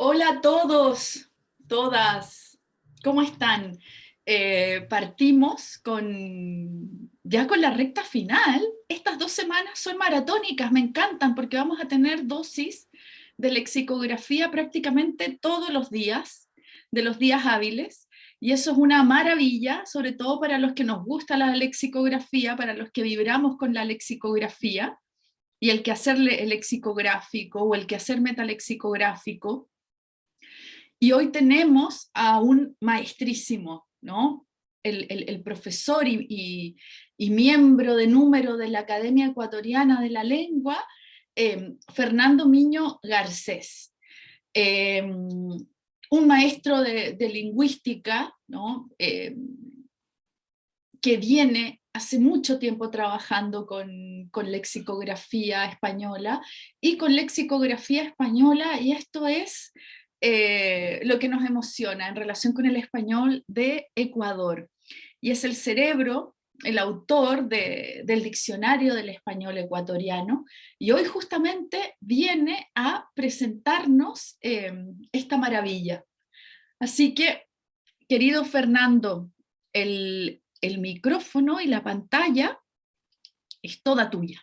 Hola a todos, todas, ¿cómo están? Eh, partimos con, ya con la recta final. Estas dos semanas son maratónicas, me encantan porque vamos a tener dosis de lexicografía prácticamente todos los días, de los días hábiles, y eso es una maravilla, sobre todo para los que nos gusta la lexicografía, para los que vibramos con la lexicografía, y el que hacerle el lexicográfico o el que hacer metalexicográfico. Y hoy tenemos a un maestrísimo, ¿no? El, profesor y, miembro de número de la Academia Ecuatoriana de la Lengua, em, Fernando Miño Garcés. Em, un maestro de, lingüística, ¿no? Em, que viene hace mucho tiempo trabajando con, lexicografía española y con lexicografía española, y esto es eh, lo que nos emociona en relación con el español de Ecuador. Y es el cerebro, el autor del diccionario del español ecuatoriano, y hoy justamente viene a presentarnos eh, esta maravilla. Así que, querido Fernando, el, el micrófono y la pantalla es toda tuya.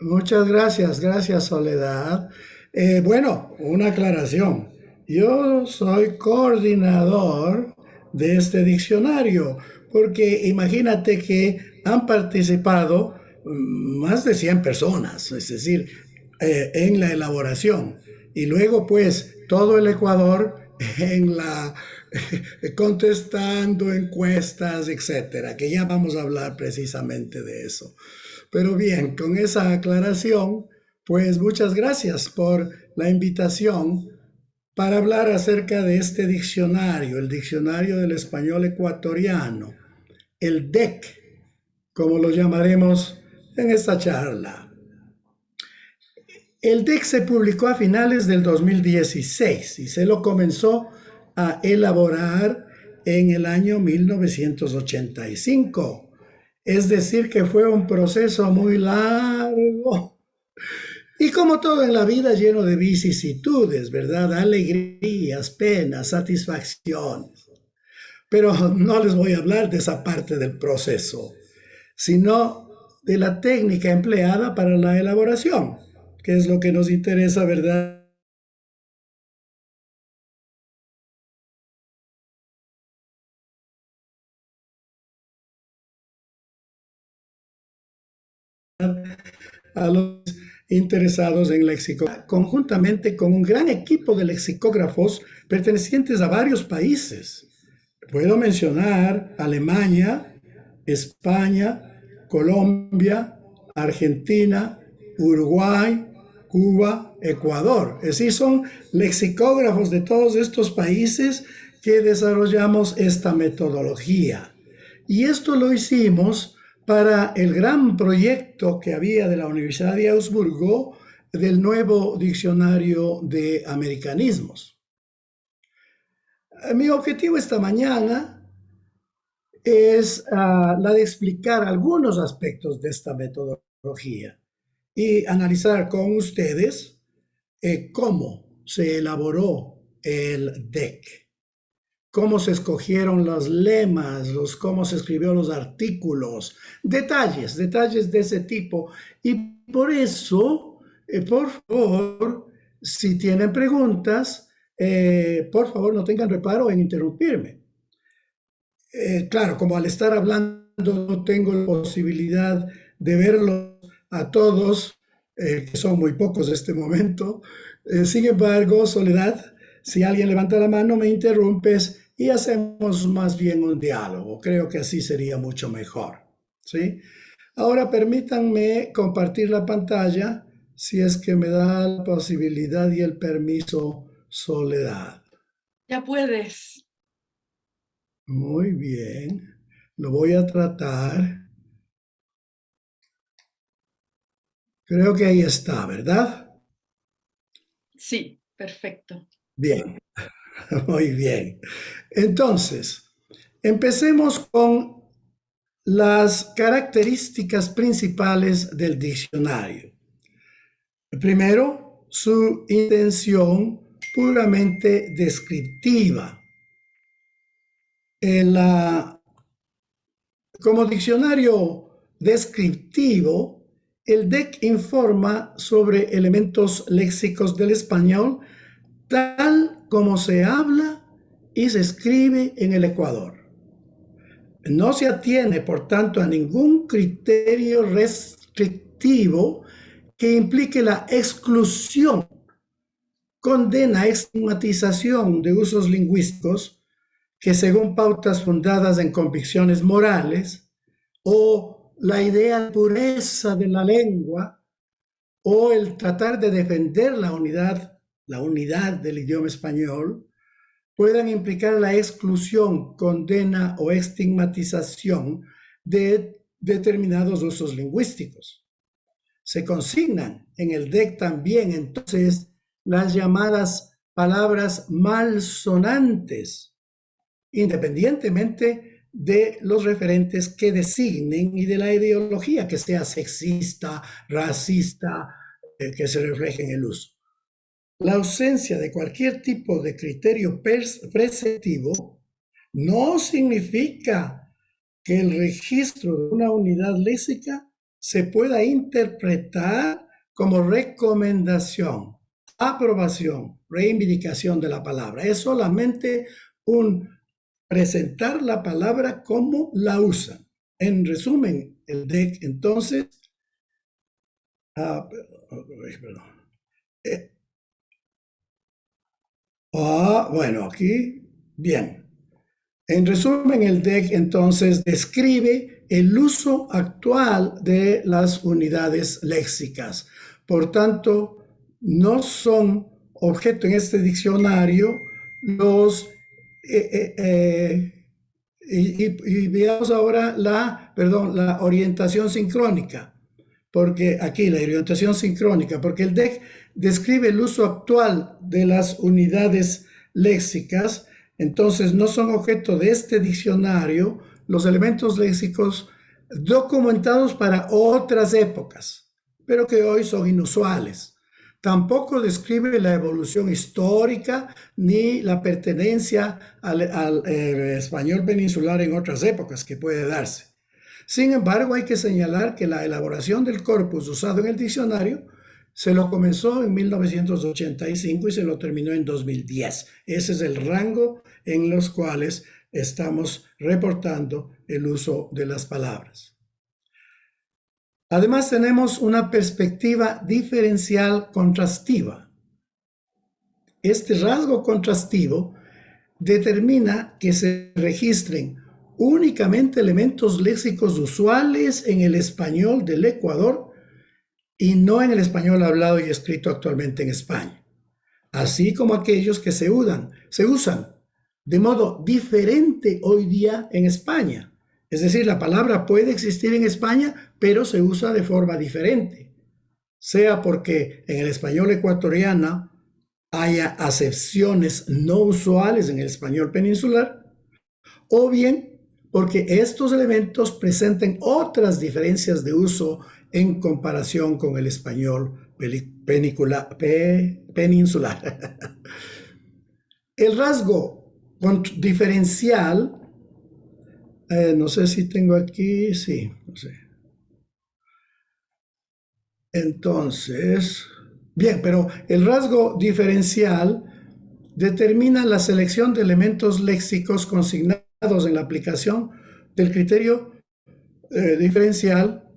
Muchas gracias, gracias Soledad. Eh, bueno, una aclaración. Yo soy coordinador de este diccionario, porque imagínate que han participado mm, más de 100 personas, es decir, eh, en la elaboración y luego pues todo el Ecuador en la contestando encuestas, etcétera, que ya vamos a hablar precisamente de eso. Pero bien, con esa aclaración, pues muchas gracias por la invitación para hablar acerca de este diccionario, el Diccionario del Español Ecuatoriano, el DEC, como lo llamaremos en esta charla. El DEC se publicó a finales del 2016 y se lo comenzó a elaborar en el año 1985. Es decir, que fue un proceso muy largo. Y como todo en la vida, lleno de vicisitudes, ¿verdad? Alegrías, penas, satisfacciones. Pero no les voy a hablar de esa parte del proceso, sino de la técnica empleada para la elaboración que es lo que nos interesa, ¿verdad? A los interesados en lexicografía, conjuntamente con un gran equipo de lexicógrafos pertenecientes a varios países. Puedo mencionar Alemania, España, Colombia, Argentina, Uruguay, Cuba, Ecuador. Es decir, son lexicógrafos de todos estos países que desarrollamos esta metodología. Y esto lo hicimos para el gran proyecto que había de la Universidad de Augsburgo del nuevo diccionario de americanismos. Mi objetivo esta mañana es ah, la de explicar algunos aspectos de esta metodología y analizar con ustedes eh, cómo se elaboró el DEC, cómo se escogieron los lemas, los, cómo se escribió los artículos, detalles, detalles de ese tipo. Y por eso, eh, por favor, si tienen preguntas, eh, por favor no tengan reparo en interrumpirme. claro, como al estar hablando no tengo la posibilidad de verlo a todos, eh, que son muy pocos en este momento. Eh, sin embargo, Soledad, si alguien levanta la mano, me interrumpes y hacemos más bien un diálogo. Creo que así sería mucho mejor. ¿sí? Ahora permítanme compartir la pantalla si es que me da la posibilidad y el permiso Soledad. Ya puedes. Muy bien. Lo voy a tratar. Creo que ahí está, ¿verdad? Sí, perfecto. Bien, muy bien. Entonces, empecemos con las características principales del diccionario. Primero, su intención puramente descriptiva. como diccionario descriptivo, el DEC informa sobre elementos léxicos del español tal como se habla y se escribe en el Ecuador. No se atiene, por tanto, a ningún criterio restrictivo que implique la exclusión condena estigmatización de usos lingüísticos que según pautas fundadas en convicciones morales o la idea de pureza de la lengua o el tratar de defender la unidad, la unidad del idioma español, puedan implicar la exclusión, condena o estigmatización de determinados usos lingüísticos. Se consignan en el DEC también entonces las llamadas palabras malsonantes, independientemente de los referentes que designen y de la ideología que sea sexista, racista, eh, que se refleje en el uso. La ausencia de cualquier tipo de criterio preceptivo no significa que el registro de una unidad léxica se pueda interpretar como recomendación aprobación, reivindicación de la palabra. Es solamente un presentar la palabra como la usan. En resumen, el DEC entonces, ah, eh, ah, bueno, aquí, bien. En resumen, el DEC entonces describe el uso actual de las unidades léxicas. Por tanto, no son objeto en este diccionario los... Eh, eh, eh, y, veamos ahora la, perdón, la orientación sincrónica, porque aquí la orientación sincrónica, porque el DEC describe el uso actual de las unidades léxicas, entonces no son objeto de este diccionario los elementos léxicos documentados para otras épocas, pero que hoy son inusuales. Tampoco describe la evolución histórica ni la pertenencia al, eh, español peninsular en otras épocas que puede darse. Sin embargo, hay que señalar que la elaboración del corpus usado en el diccionario se lo comenzó en 1985 y se lo terminó en 2010. Ese es el rango en los cuales estamos reportando el uso de las palabras. Además tenemos una perspectiva diferencial contrastiva. Este rasgo contrastivo determina que se registren únicamente elementos léxicos usuales en el español del Ecuador y no en el español hablado y escrito actualmente en España, así como aquellos que se, usan, se usan de modo diferente hoy día en España, es decir, la palabra puede existir en España, pero se usa de forma diferente, sea porque en el español ecuatoriano haya acepciones no usuales en el español peninsular, o bien porque estos elementos presenten otras diferencias de uso en comparación con el español peninsular. el rasgo diferencial eh, no sé si tengo aquí, sí, no sé. Entonces, bien, pero el rasgo diferencial determina la selección de elementos léxicos consignados en la aplicación del criterio eh, diferencial,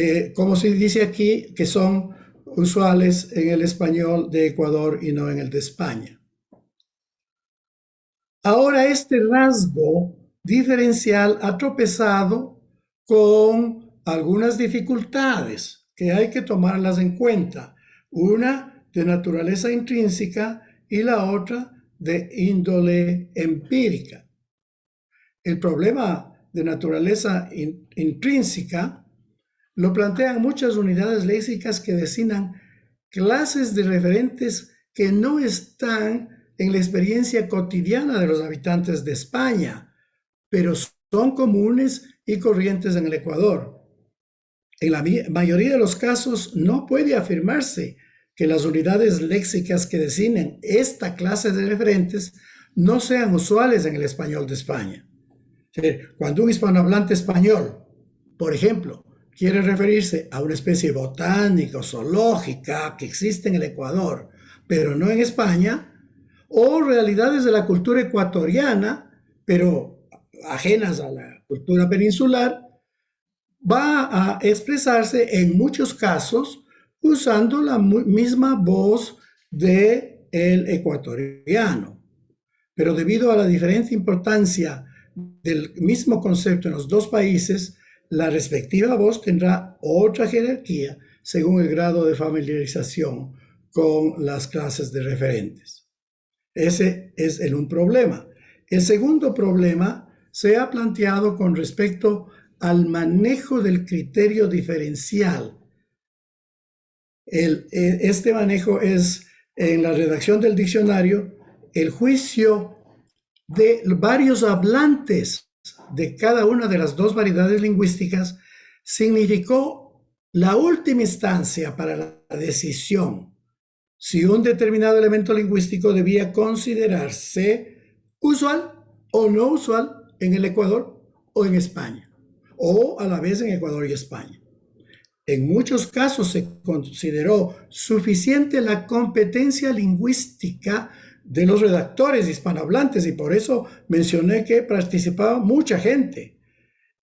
eh, como se dice aquí, que son usuales en el español de Ecuador y no en el de España. Ahora este rasgo diferencial ha tropezado con algunas dificultades que hay que tomarlas en cuenta. Una de naturaleza intrínseca y la otra de índole empírica. El problema de naturaleza intrínseca lo plantean muchas unidades léxicas que designan clases de referentes que no están en la experiencia cotidiana de los habitantes de España, pero son comunes y corrientes en el Ecuador. En la mayoría de los casos no puede afirmarse que las unidades léxicas que designen esta clase de referentes no sean usuales en el español de España. Cuando un hispanohablante español, por ejemplo, quiere referirse a una especie botánica o zoológica que existe en el Ecuador, pero no en España, o realidades de la cultura ecuatoriana, pero ajenas a la cultura peninsular, va a expresarse en muchos casos usando la misma voz de ecuatoriano. Pero debido a la diferente importancia del mismo concepto en los dos países, la respectiva voz tendrá otra jerarquía según el grado de familiarización con las clases de referentes. Ese es el un problema. El segundo problema se ha planteado con respecto al manejo del criterio diferencial. E, este manejo es en la redacción del diccionario el juicio de varios hablantes de cada una de las dos variedades lingüísticas significó la última instancia para la decisión si un determinado elemento lingüístico debía considerarse usual o no usual en el Ecuador o en España, o a la vez en Ecuador y España. En muchos casos se consideró suficiente la competencia lingüística de los redactores hispanohablantes y por eso mencioné que participaba mucha gente.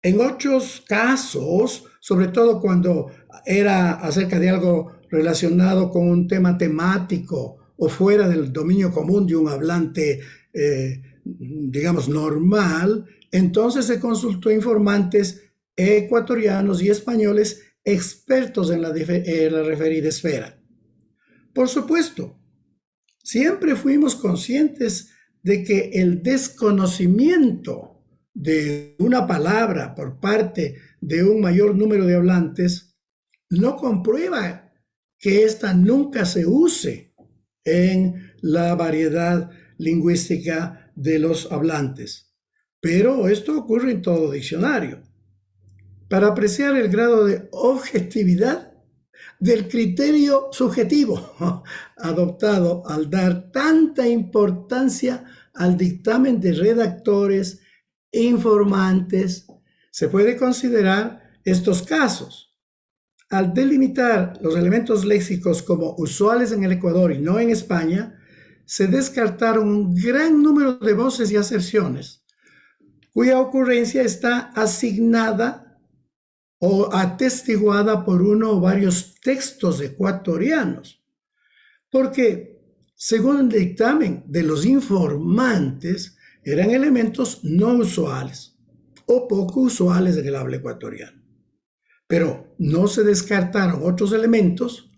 En otros casos, sobre todo cuando era acerca de algo relacionado con un tema temático o fuera del dominio común de un hablante, eh, digamos, normal, entonces se consultó informantes ecuatorianos y españoles expertos en la, en la referida esfera. Por supuesto, siempre fuimos conscientes de que el desconocimiento de una palabra por parte de un mayor número de hablantes no comprueba que ésta nunca se use en la variedad lingüística de los hablantes. Pero esto ocurre en todo diccionario. Para apreciar el grado de objetividad del criterio subjetivo adoptado al dar tanta importancia al dictamen de redactores, informantes, se puede considerar estos casos. Al delimitar los elementos léxicos como usuales en el Ecuador y no en España, se descartaron un gran número de voces y aserciones cuya ocurrencia está asignada o atestiguada por uno o varios textos ecuatorianos. Porque, según el dictamen de los informantes, eran elementos no usuales o poco usuales en el habla ecuatoriano. Pero no se descartaron otros elementos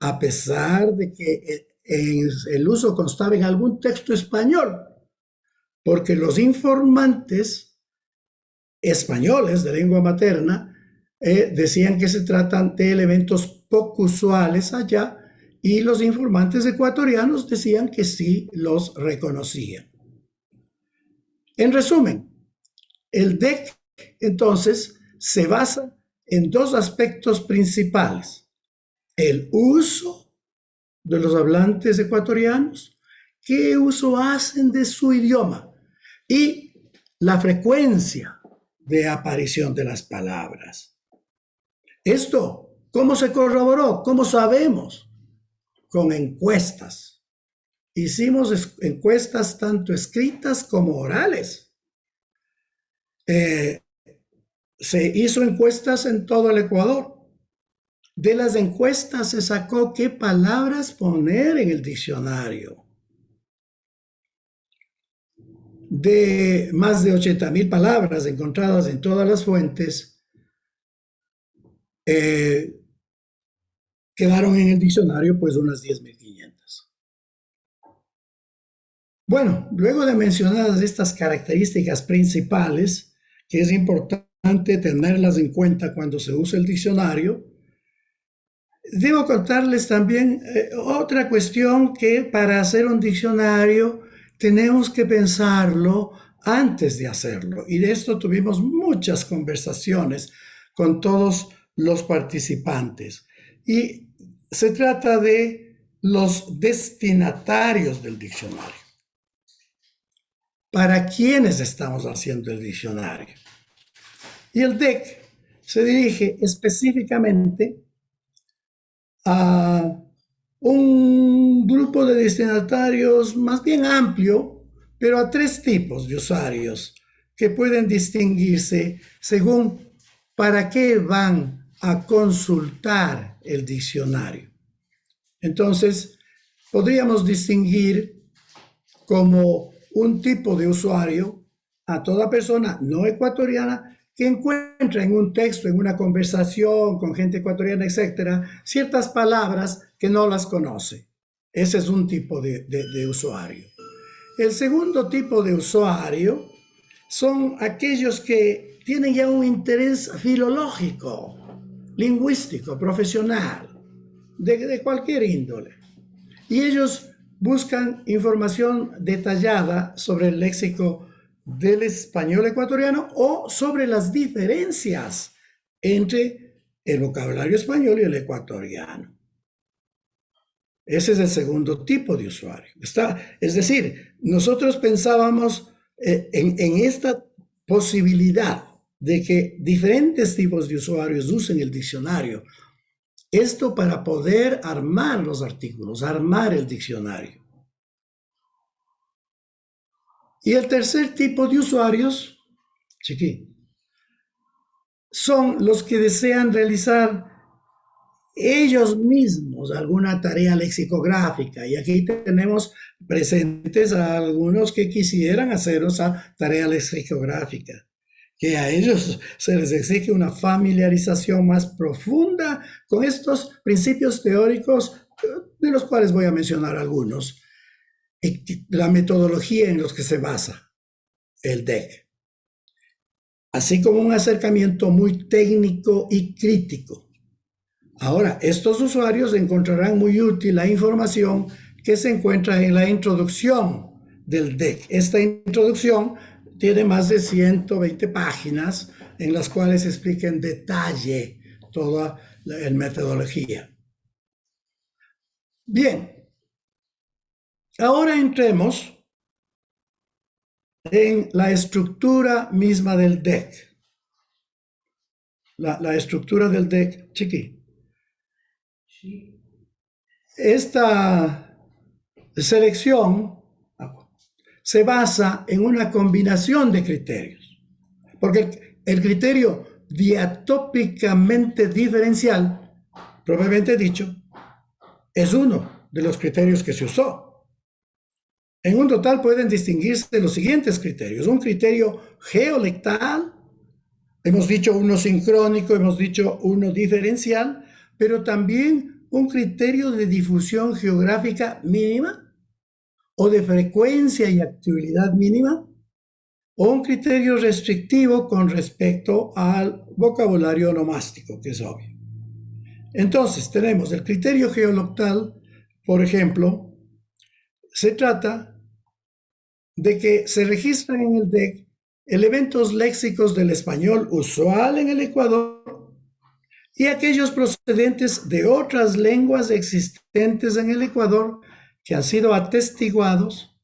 a pesar de que el uso constaba en algún texto español, porque los informantes españoles de lengua materna eh, decían que se tratan de elementos poco usuales allá y los informantes ecuatorianos decían que sí los reconocían. En resumen, el DEC entonces se basa en dos aspectos principales. El uso de los hablantes ecuatorianos, qué uso hacen de su idioma y la frecuencia de aparición de las palabras. Esto, ¿cómo se corroboró? ¿Cómo sabemos? Con encuestas. Hicimos encuestas tanto escritas como orales. Eh, se hizo encuestas en todo el Ecuador. De las encuestas se sacó qué palabras poner en el diccionario. De más de 80 mil palabras encontradas en todas las fuentes, eh, quedaron en el diccionario pues unas 10.500. Bueno, luego de mencionadas estas características principales, que es importante tenerlas en cuenta cuando se usa el diccionario, debo contarles también eh, otra cuestión que para hacer un diccionario tenemos que pensarlo antes de hacerlo. Y de esto tuvimos muchas conversaciones con todos los participantes. Y se trata de los destinatarios del diccionario. ¿Para quiénes estamos haciendo el diccionario? Y el DEC se dirige específicamente a un grupo de destinatarios más bien amplio, pero a tres tipos de usuarios que pueden distinguirse según para qué van a consultar el diccionario. Entonces, podríamos distinguir como un tipo de usuario a toda persona no ecuatoriana que encuentra en un texto, en una conversación con gente ecuatoriana, etcétera, ciertas palabras que no las conoce. Ese es un tipo de, de usuario. El segundo tipo de usuario son aquellos que tienen ya un interés filológico, lingüístico, profesional, de, cualquier índole. Y ellos buscan información detallada sobre el léxico del español ecuatoriano o sobre las diferencias entre el vocabulario español y el ecuatoriano. Ese es el segundo tipo de usuario. Está, es decir, nosotros pensábamos eh, en, en esta posibilidad de que diferentes tipos de usuarios usen el diccionario. Esto para poder armar los artículos, armar el diccionario. Y el tercer tipo de usuarios, chiqui, son los que desean realizar ellos mismos alguna tarea lexicográfica. Y aquí tenemos presentes a algunos que quisieran hacer esa tarea lexicográfica, que a ellos se les exige una familiarización más profunda con estos principios teóricos, de los cuales voy a mencionar algunos la metodología en los que se basa el DEC, así como un acercamiento muy técnico y crítico. Ahora, estos usuarios encontrarán muy útil la información que se encuentra en la introducción del DEC. Esta introducción tiene más de 120 páginas en las cuales explica en detalle toda la metodología. Bien, Ahora entremos en la estructura misma del deck. La, estructura del deck, chiqui. Esta selección se basa en una combinación de criterios, porque el, criterio diatópicamente diferencial, probablemente dicho, es uno de los criterios que se usó. En un total pueden distinguirse los siguientes criterios. Un criterio geolectal, hemos dicho uno sincrónico, hemos dicho uno diferencial, pero también un criterio de difusión geográfica mínima o de frecuencia y actividad mínima, o un criterio restrictivo con respecto al vocabulario onomástico, que es obvio. Entonces, tenemos el criterio geoloctal, por ejemplo, se trata de que se registran en el DEC elementos léxicos del español usual en el Ecuador y aquellos procedentes de otras lenguas existentes en el Ecuador que han sido atestiguados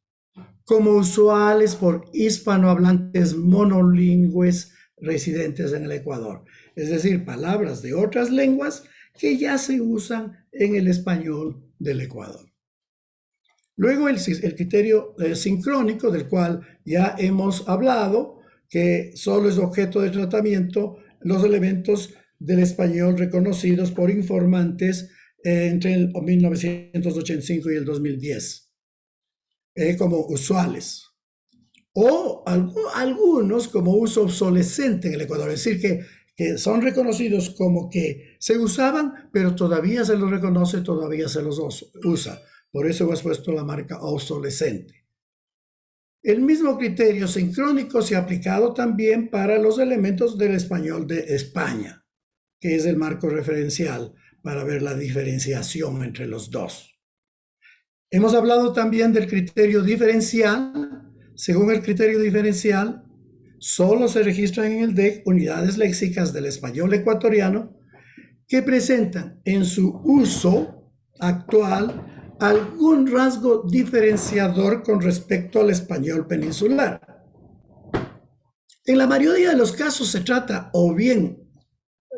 como usuales por hispanohablantes monolingües residentes en el Ecuador. Es decir, palabras de otras lenguas que ya se usan en el español del Ecuador. Luego el, criterio eh, sincrónico, del cual ya hemos hablado, que solo es objeto de tratamiento los elementos del español reconocidos por informantes entre el 1985 y el 2010, eh, como usuales. O algunos como uso obsolescente en el Ecuador, es decir, que, que son reconocidos como que se usaban, pero todavía se los reconoce, todavía se los usa. Por eso hemos puesto la marca obsolescente. El mismo criterio sincrónico se ha aplicado también para los elementos del español de España, que es el marco referencial para ver la diferenciación entre los dos. Hemos hablado también del criterio diferencial según el criterio diferencial, solo se registran en el DEC unidades léxicas del español ecuatoriano que presentan en su uso actual algún rasgo diferenciador con respecto al español peninsular. En la mayoría de los casos se trata o bien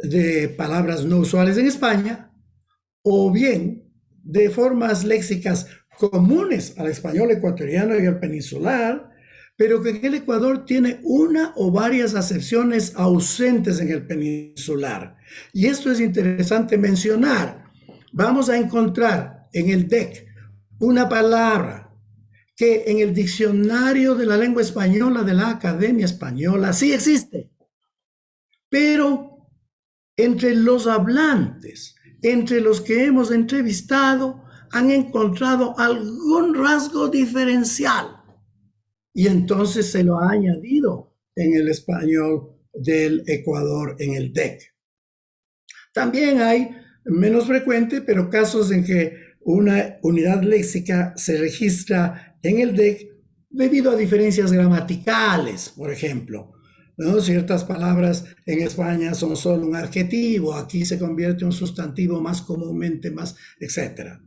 de palabras no usuales en España o bien de formas léxicas comunes al español ecuatoriano y al peninsular, pero que en el Ecuador tiene una o varias acepciones ausentes en el peninsular. Y esto es interesante mencionar. Vamos a encontrar en el DEC una palabra que en el diccionario de la lengua española de la Academia Española sí existe, pero entre los hablantes, entre los que hemos entrevistado, han encontrado algún rasgo diferencial y entonces se lo ha añadido en el español del Ecuador en el DEC. También hay menos frecuente, pero casos en que una unidad léxica se registra en el DEC debido a diferencias gramaticales, por ejemplo. Ciertas palabras en España son solo un adjetivo, aquí se convierte en un sustantivo más comúnmente, más, etcétera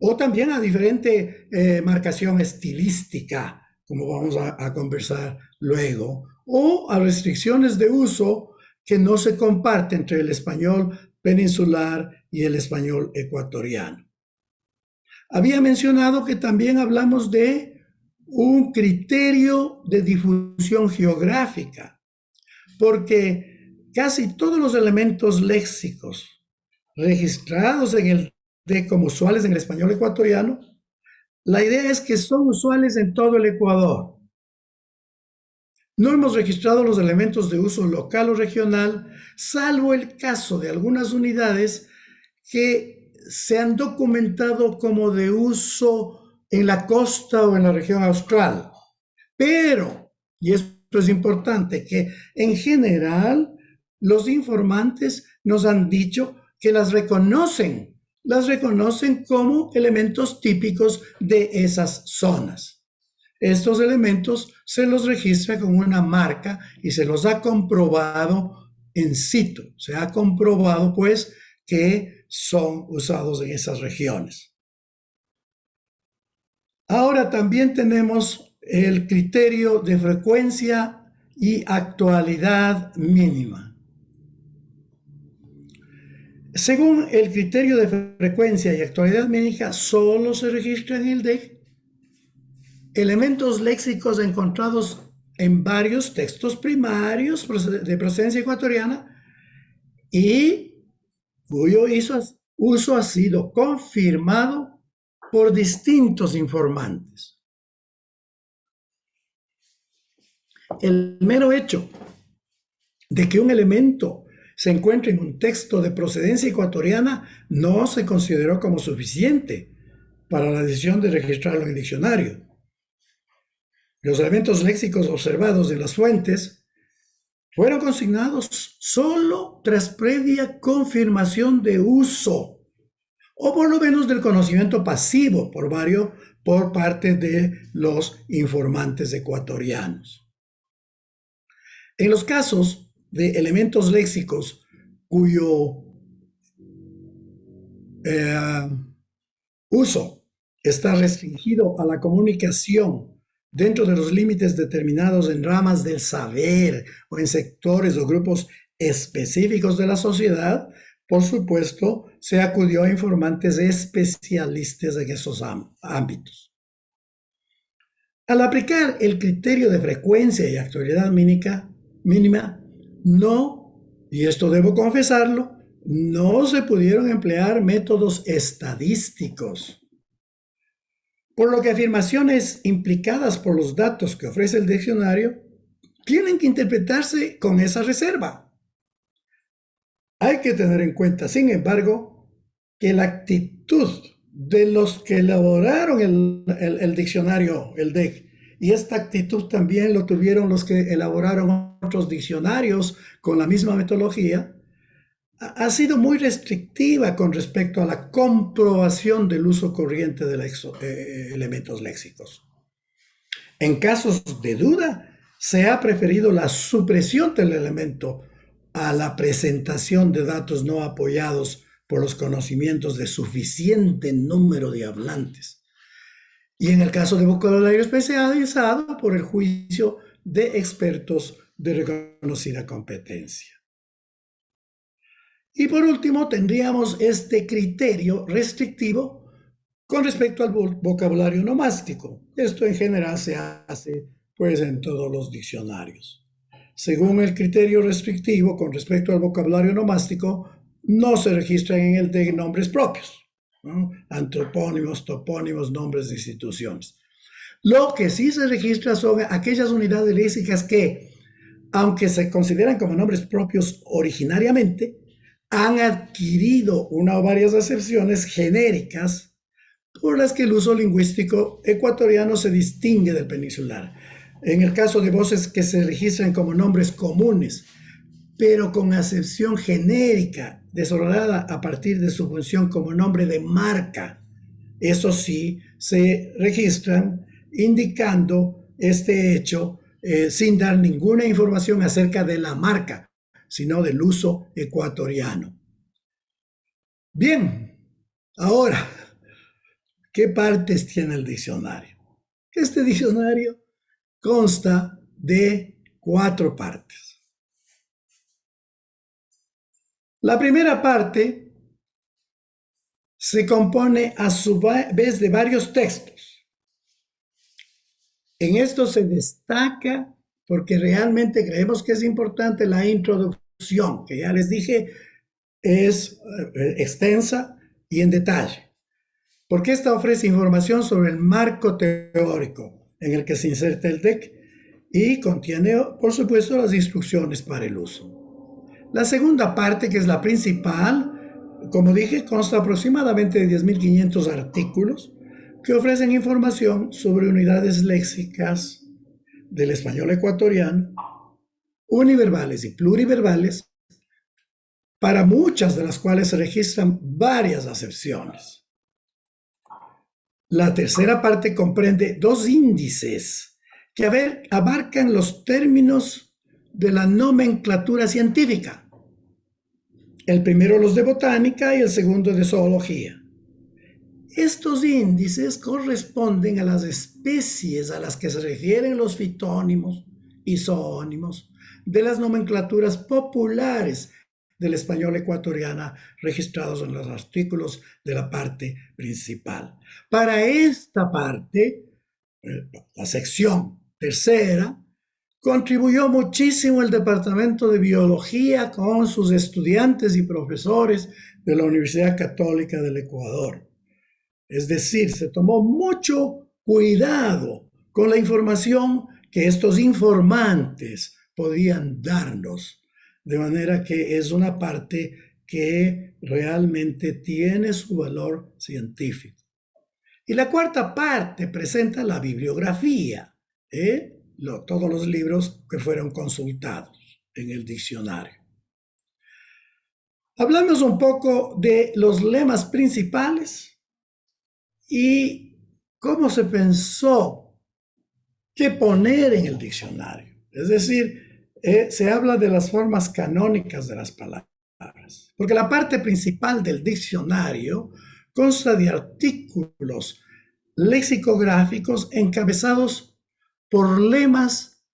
o también a diferente eh, marcación estilística, como vamos a, a, conversar luego, o a restricciones de uso que no se comparten entre el español peninsular y el español ecuatoriano. Había mencionado que también hablamos de un criterio de difusión geográfica, porque casi todos los elementos léxicos registrados en el de como usuales en el español ecuatoriano, la idea es que son usuales en todo el Ecuador. No hemos registrado los elementos de uso local o regional, salvo el caso de algunas unidades que se han documentado como de uso en la costa o en la región austral. Pero, y esto es importante, que en general los informantes nos han dicho que las reconocen las reconocen como elementos típicos de esas zonas. Estos elementos se los registra con una marca y se los ha comprobado en situ. Se ha comprobado pues que son usados en esas regiones. Ahora también tenemos el criterio de frecuencia y actualidad mínima. Según el criterio de frecuencia y actualidad médica, solo se registran en el DEC elementos léxicos encontrados en varios textos primarios de procedencia ecuatoriana y cuyo uso ha sido confirmado por distintos informantes. El mero hecho de que un elemento se encuentra en un texto de procedencia ecuatoriana no se consideró como suficiente para la decisión de registrarlo en el diccionario. Los elementos léxicos observados en las fuentes fueron consignados solo tras previa confirmación de uso, o por lo menos del conocimiento pasivo por varios por parte de los informantes ecuatorianos. En los casos de elementos léxicos cuyo eh, uso está restringido a la comunicación dentro de los límites determinados en ramas del saber o en sectores o grupos específicos de la sociedad, por supuesto, se acudió a informantes especialistas en esos ámbitos. Al aplicar el criterio de frecuencia y actualidad mínima, mínima no, y esto debo confesarlo, no se pudieron emplear métodos estadísticos. Por lo que afirmaciones implicadas por los datos que ofrece el diccionario tienen que interpretarse con esa reserva. Hay que tener en cuenta, sin embargo, que la actitud de los que elaboraron el, diccionario, el DEC, y esta actitud también lo tuvieron los que elaboraron otros diccionarios con la misma metodología, ha sido muy restrictiva con respecto a la comprobación del uso corriente de los eh, elementos léxicos. En casos de duda, se ha preferido la supresión del elemento a la presentación de datos no apoyados por los conocimientos de suficiente número de hablantes. Y en el caso de vocabulario especializado, por el juicio de expertos de reconocida competencia. Y por último, tendríamos este criterio restrictivo con respecto al vocabulario nomástico. Esto en general se hace pues en todos los diccionarios. Según el criterio restrictivo con respecto al vocabulario nomástico, no se registran en el de nombres propios, antropónimos, topónimos, nombres de instituciones. Lo que sí se registra son aquellas unidades léxicas que, aunque se consideran como nombres propios originariamente, han adquirido una o varias acepciones genéricas por las que el uso lingüístico ecuatoriano se distingue del peninsular en el caso de voces que se registran como nombres comunes, pero con acepción genérica, desordenada a partir de su función como nombre de marca, eso sí, se registran indicando este hecho eh, sin dar ninguna información acerca de la marca, sino del uso ecuatoriano. Bien, ahora, ¿qué partes tiene el diccionario? Este diccionario consta de cuatro partes. La primera parte se compone a su vez de varios textos. En esto se destaca porque realmente creemos que es importante la introducción, que ya les dije es eh, extensa y en detalle, porque esta ofrece información sobre el marco teórico, en el que se inserta el DEC y contiene, por supuesto, las instrucciones para el uso. La segunda parte, que es la principal, como dije, consta aproximadamente de 10.500 artículos que ofrecen información sobre unidades léxicas del español ecuatoriano, univerbales y pluriverbales, para muchas de las cuales se registran varias acepciones. La tercera parte comprende dos índices que abarcan los términos de la nomenclatura científica. El primero los de botánica y el segundo de zoología. Estos índices corresponden a las especies a las que se refieren los fitónimos y zoónimos de las nomenclaturas populares del español ecuatoriana registrados en los artículos de la parte principal. Para esta parte, eh, la sección tercera, contribuyó muchísimo el Departamento de Biología con sus estudiantes y profesores de la Universidad Católica del Ecuador. Es decir, se tomó mucho cuidado con la información que estos informantes podían darnos de manera que es una parte que realmente tiene su valor científico. Y la cuarta parte presenta la bibliografía, ¿eh? todos los libros que fueron consultados en el diccionario. Hablamos un poco de los lemas principales y cómo se pensó qué poner en el diccionario. Es decir, eh, se habla de las formas canónicas de las palabras, porque la parte principal del diccionario consta de artículos lexicográficos encabezados por lemas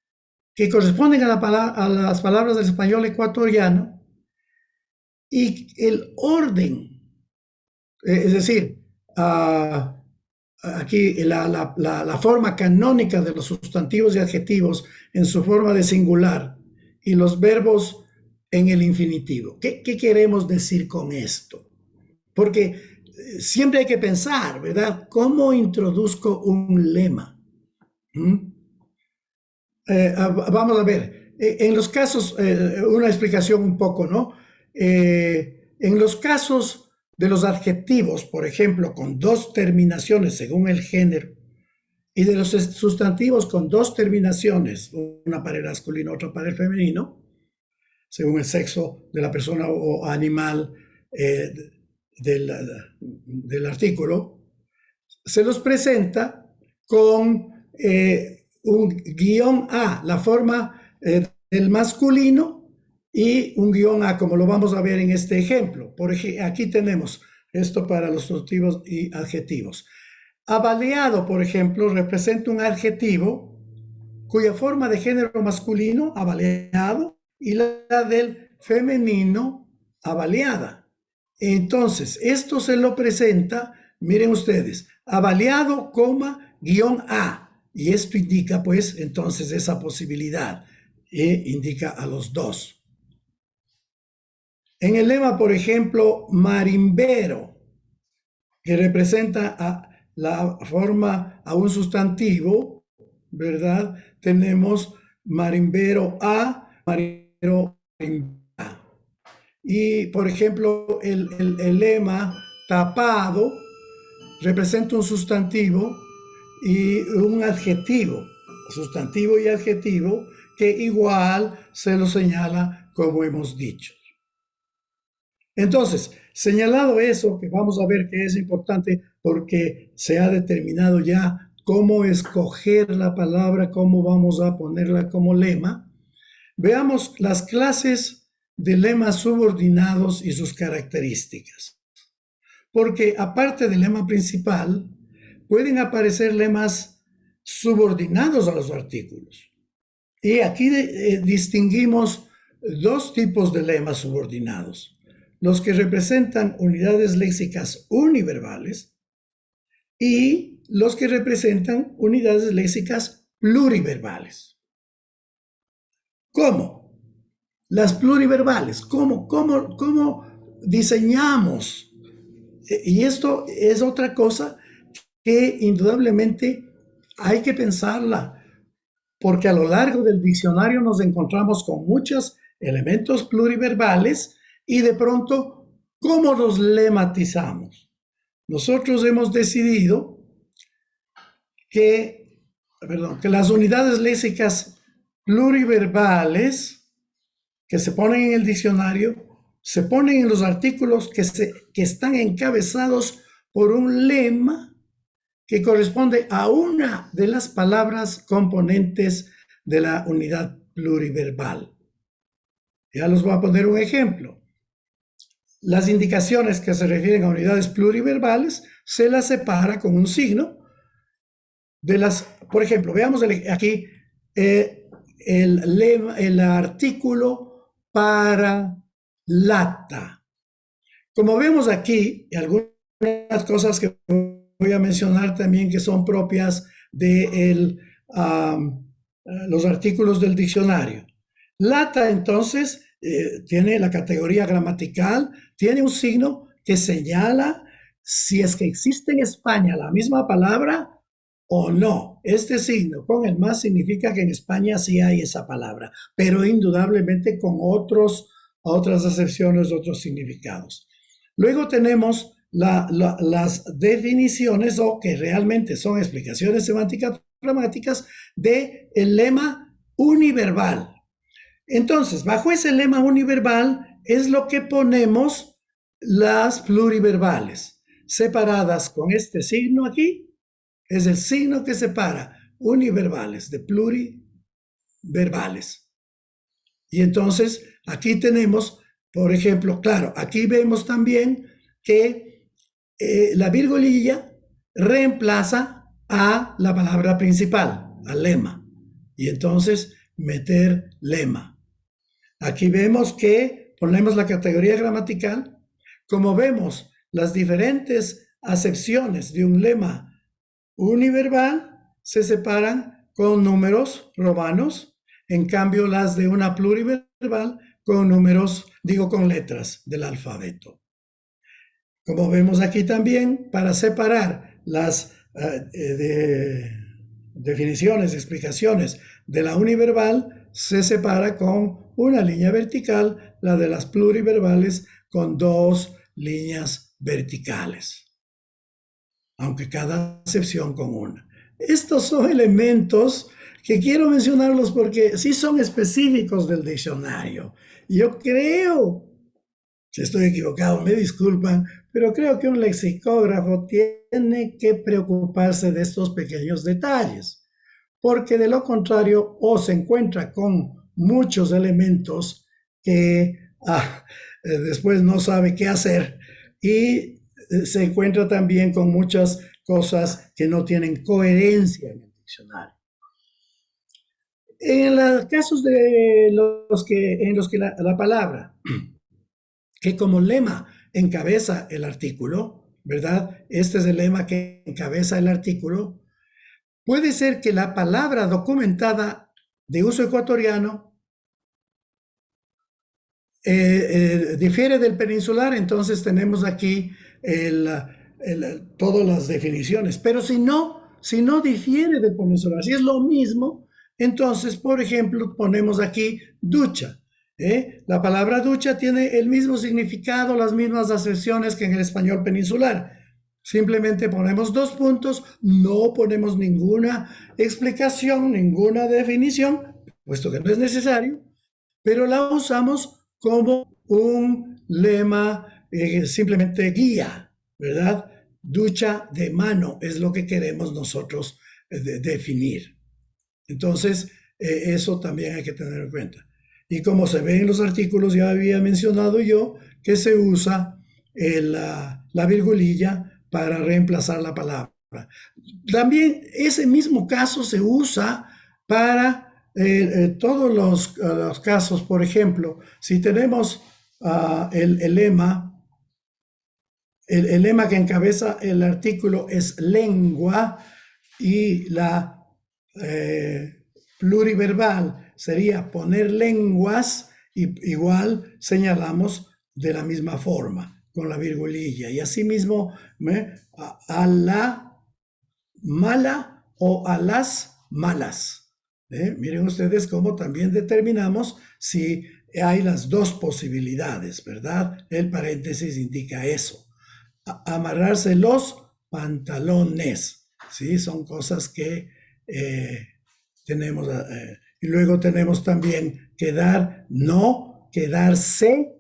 que corresponden a, a las palabras del español ecuatoriano y el orden, eh, es decir, ah, aquí la, forma canónica de los sustantivos y adjetivos en su forma de singular y los verbos en el infinitivo. ¿Qué, queremos decir con esto? Porque eh, siempre hay que pensar, ¿verdad? ¿Cómo introduzco un lema? ¿Mm? Eh, vamos a ver, eh, en los casos, una explicación un poco, ¿no? en los casos de los adjetivos, por ejemplo, con dos terminaciones según el género, y de los sustantivos con dos terminaciones, una para el masculino, otra para el femenino, según el sexo de la persona o animal eh, del, artículo, se los presenta con eh, un guion A, la forma eh, del masculino, y un guion A, como lo vamos a ver en este ejemplo. Por ejemplo, aquí tenemos esto para los sustantivos y adjetivos. Avaleado, por ejemplo, representa un adjetivo cuya forma de género masculino, avaleado, y la del femenino, avaleada. Entonces, esto se lo presenta, miren ustedes, avaleado, coma, guion A. Y esto indica, pues, entonces esa posibilidad. E indica a los dos. En el lema, por ejemplo, marimbero, que representa a la forma a un sustantivo, ¿verdad? Tenemos marimbero a, marimbero a. Y, por ejemplo, el, el lema tapado representa un sustantivo y un adjetivo, sustantivo y adjetivo, que igual se lo señala como hemos dicho. Entonces, señalado eso, que vamos a ver que es importante porque se ha determinado ya cómo escoger la palabra, cómo vamos a ponerla como lema, veamos las clases de lemas subordinados y sus características. Porque aparte del lema principal, pueden aparecer lemas subordinados a los artículos. Y aquí eh, distinguimos dos tipos de lemas subordinados los que representan unidades léxicas univerbales y los que representan unidades léxicas pluriverbales. ¿Cómo? Las pluriverbales, ¿cómo, cómo, cómo diseñamos? E, y esto es otra cosa que indudablemente hay que pensarla, porque a lo largo del diccionario nos encontramos con muchos elementos pluriverbales y de pronto, ¿cómo los lematizamos? Nosotros hemos decidido que, las unidades léxicas pluriverbales que se ponen en el diccionario se ponen en los artículos que, se, que están encabezados por un lema que corresponde a una de las palabras componentes de la unidad pluriverbal. Ya los voy a poner un ejemplo. Las indicaciones que se refieren a unidades pluriverbales se las separa con un signo de las, por ejemplo, veamos aquí eh, el, el artículo para lata. Como vemos aquí, algunas cosas que voy a mencionar también que son propias de los artículos del diccionario. Lata, entonces, eh, tiene la categoría gramatical, tiene un signo que señala si es que existe en España la misma palabra o no. Este signo con el más significa que en España sí hay esa palabra, pero indudablemente con otros, otras acepciones, otros significados. Luego tenemos las definiciones o que realmente son explicaciones semánticas gramáticas de el lema univerbal. Entonces, bajo ese lema univerbal es lo que ponemos las pluriverbales, separadas con este signo aquí, es el signo que separa univerbales de pluriverbales. Y entonces, aquí tenemos, por ejemplo, claro, aquí vemos también que eh, la virgulilla reemplaza a la palabra principal, al lema. Y entonces, meter lema. Aquí vemos que ponemos la categoría gramatical. Como vemos, las diferentes acepciones de un lema univerbal se separan con números romanos, en cambio las de una pluriverbal con números, digo con letras del alfabeto. Como vemos aquí también, para separar las eh, definiciones, explicaciones de la univerbal, se separa con una línea vertical, la de las pluriverbales con dos líneas verticales, aunque cada excepción con una. Estos son elementos que quiero mencionarlos porque sí son específicos del diccionario. Yo creo, si estoy equivocado, me disculpan, pero creo que un lexicógrafo tiene que preocuparse de estos pequeños detalles porque de lo contrario o se encuentra con muchos elementos que ah, eh, después no sabe qué hacer y eh, se encuentra también con muchas cosas que no tienen coherencia en el diccionario. En los casos de los que, en los que la, la palabra, que como lema encabeza el artículo, ¿verdad? Este es el lema que encabeza el artículo. Puede ser que la palabra documentada de uso ecuatoriano eh, eh, difiere del peninsular, entonces tenemos aquí todas las definiciones. Pero si no, si no difiere del peninsular, si es lo mismo, entonces, por ejemplo, ponemos aquí ducha. ¿eh? La palabra ducha tiene el mismo significado, las mismas acepciones que en el español peninsular. Simplemente ponemos dos puntos, no ponemos ninguna explicación, ninguna definición, puesto que no es necesario, pero la usamos como un lema eh, simplemente guía, ¿verdad? Ducha de mano es lo que queremos nosotros eh, definir. Entonces, eh, eso también hay que tener en cuenta. Y como se ve en los artículos, ya había mencionado yo que se usa la, la virgulilla para reemplazar la palabra. También ese mismo caso se usa para eh, eh, todos los, casos, por ejemplo, si tenemos ah, el, lema, el, lema que encabeza el artículo es lengua y la eh, pluriverbal sería poner lenguas y igual señalamos de la misma forma con la virgulilla y asimismo a, a la mala o a las malas. ¿eh? Miren ustedes cómo también determinamos si hay las dos posibilidades, ¿verdad? El paréntesis indica eso. amarrarse los pantalones, ¿sí? Son cosas que eh, tenemos. Eh, y luego tenemos también quedar, no, quedarse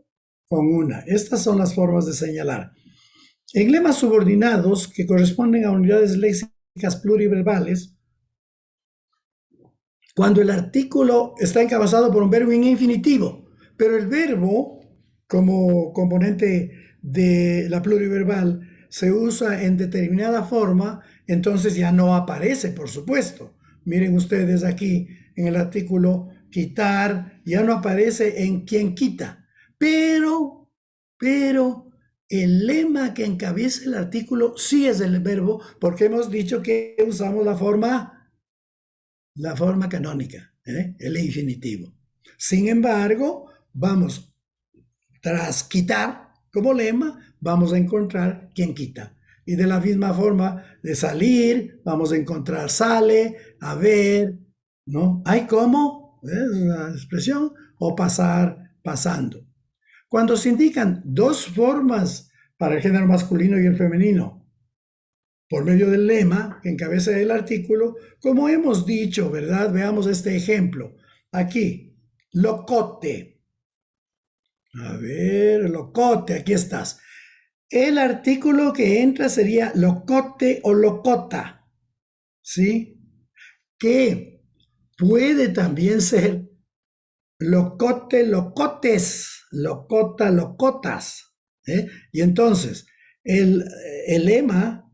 con una. Estas son las formas de señalar. En lemas subordinados que corresponden a unidades léxicas pluriverbales, cuando el artículo está encabezado por un verbo en infinitivo, pero el verbo como componente de la pluriverbal se usa en determinada forma, entonces ya no aparece, por supuesto. Miren ustedes aquí en el artículo quitar, ya no aparece en quien quita. Pero, pero, el lema que encabeza el artículo sí es el verbo, porque hemos dicho que usamos la forma la forma canónica, ¿eh? el infinitivo. Sin embargo, vamos, tras quitar como lema, vamos a encontrar quien quita. Y de la misma forma de salir, vamos a encontrar sale, a ver, ¿no? Hay como, es una expresión, o pasar, pasando. Cuando se indican dos formas para el género masculino y el femenino, por medio del lema que encabeza el artículo, como hemos dicho, ¿verdad? Veamos este ejemplo. Aquí, locote. A ver, locote, aquí estás. El artículo que entra sería locote o locota, ¿sí? Que puede también ser locote, locotes, locota, locotas. ¿eh? Y entonces, el, el lema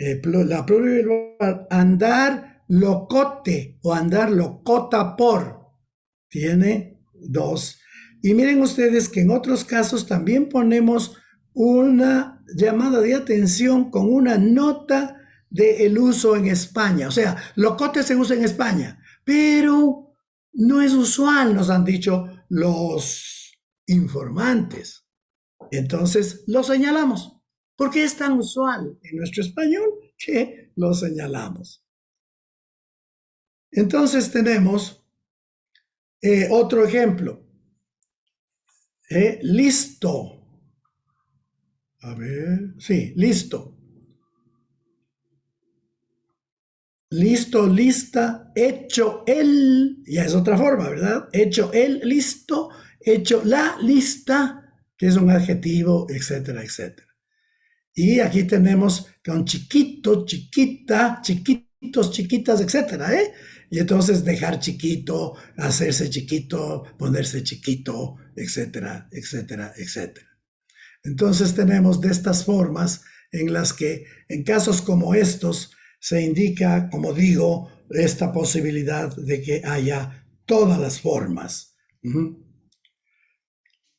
eh, la pluriverbal andar locote o andar locota por tiene dos. Y miren ustedes que en otros casos también ponemos una llamada de atención con una nota del uso en España. O sea, locote se usa en España, pero no es usual, nos han dicho los informantes. Entonces, lo señalamos porque es tan usual en nuestro español que lo señalamos. Entonces tenemos eh, otro ejemplo. Eh, listo. A ver, sí, listo. Listo, lista, hecho el, ya es otra forma, ¿verdad? Hecho el, listo, hecho la lista, que es un adjetivo, etcétera, etcétera. Y aquí tenemos con chiquito, chiquita, chiquitos, chiquitas, etcétera, ¿eh? Y entonces dejar chiquito, hacerse chiquito, ponerse chiquito, etcétera, etcétera, etcétera. Entonces tenemos de estas formas en las que en casos como estos se indica, como digo, esta posibilidad de que haya todas las formas.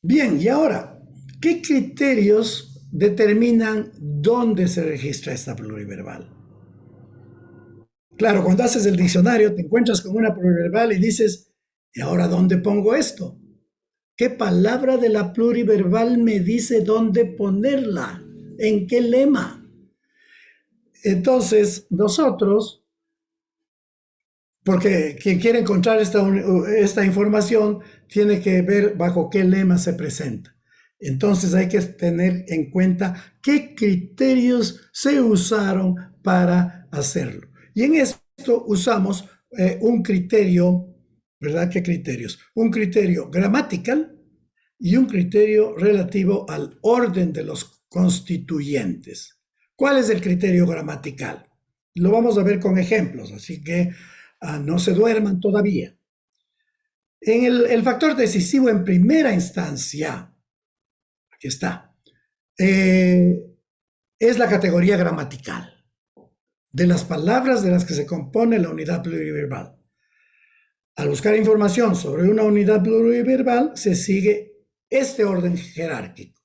Bien, y ahora, ¿qué criterios determinan dónde se registra esta pluriverbal? Claro, cuando haces el diccionario te encuentras con una pluriverbal y dices, ¿y ahora dónde pongo esto? ¿Qué palabra de la pluriverbal me dice dónde ponerla? ¿En qué lema? Entonces, nosotros, porque quien quiere encontrar esta, información tiene que ver bajo qué lema se presenta. Entonces hay que tener en cuenta qué criterios se usaron para hacerlo. Y en esto usamos eh, un criterio, ¿verdad? ¿Qué criterios? Un criterio gramatical y un criterio relativo al orden de los constituyentes. ¿Cuál es el criterio gramatical? Lo vamos a ver con ejemplos, así que ah, no se duerman todavía. El, factor decisivo en primera instancia, aquí está, eh, es la categoría gramatical de las palabras de las que se compone la unidad pluriverbal. Al buscar información sobre una unidad pluriverbal, se sigue este orden jerárquico.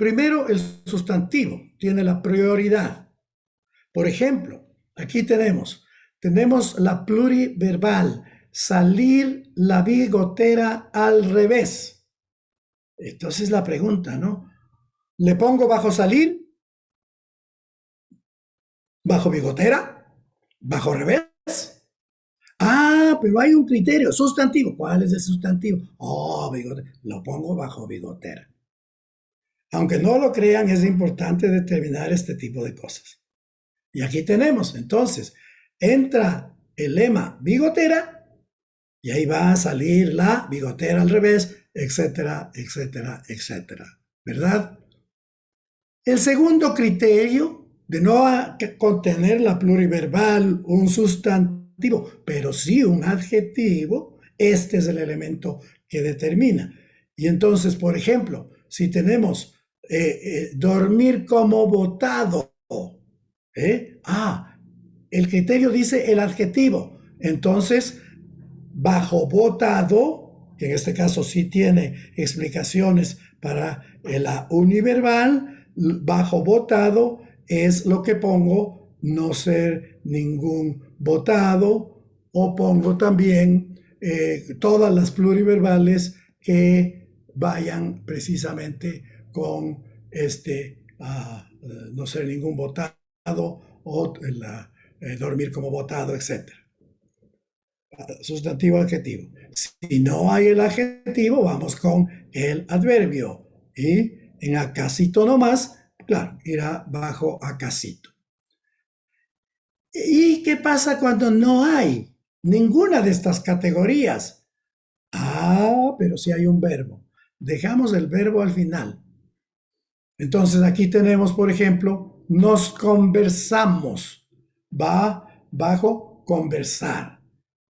Primero, el sustantivo tiene la prioridad. Por ejemplo, aquí tenemos, tenemos la pluriverbal, salir la bigotera al revés. Entonces la pregunta, ¿no? ¿Le pongo bajo salir ¿Bajo bigotera? ¿Bajo revés? Ah, pero hay un criterio, sustantivo. ¿Cuál es el sustantivo? Oh, bigotera. Lo pongo bajo bigotera. Aunque no lo crean, es importante determinar este tipo de cosas. Y aquí tenemos, entonces, entra el lema bigotera y ahí va a salir la bigotera al revés, etcétera, etcétera, etcétera. ¿Verdad? El segundo criterio de no contener la pluriverbal, un sustantivo, pero sí un adjetivo, este es el elemento que determina. Y entonces, por ejemplo, si tenemos eh, eh, dormir como votado, ¿eh? ah, el criterio dice el adjetivo. Entonces, bajo votado, que en este caso sí tiene explicaciones para la univerbal, bajo votado es lo que pongo no ser ningún votado o pongo también todas las pluriverbales que vayan precisamente con este ah, no ser ningún votado o eh, dormir como votado, etc. Sustantivo adjetivo. Si no hay el adjetivo, vamos con el adverbio. Y en acásito nomás Claro, irá bajo acasito. ¿Y qué pasa cuando no hay ninguna de estas categorías? Ah, pero si hay un verbo. Dejamos el verbo al final. Entonces aquí tenemos, por ejemplo, nos conversamos. Va bajo conversar.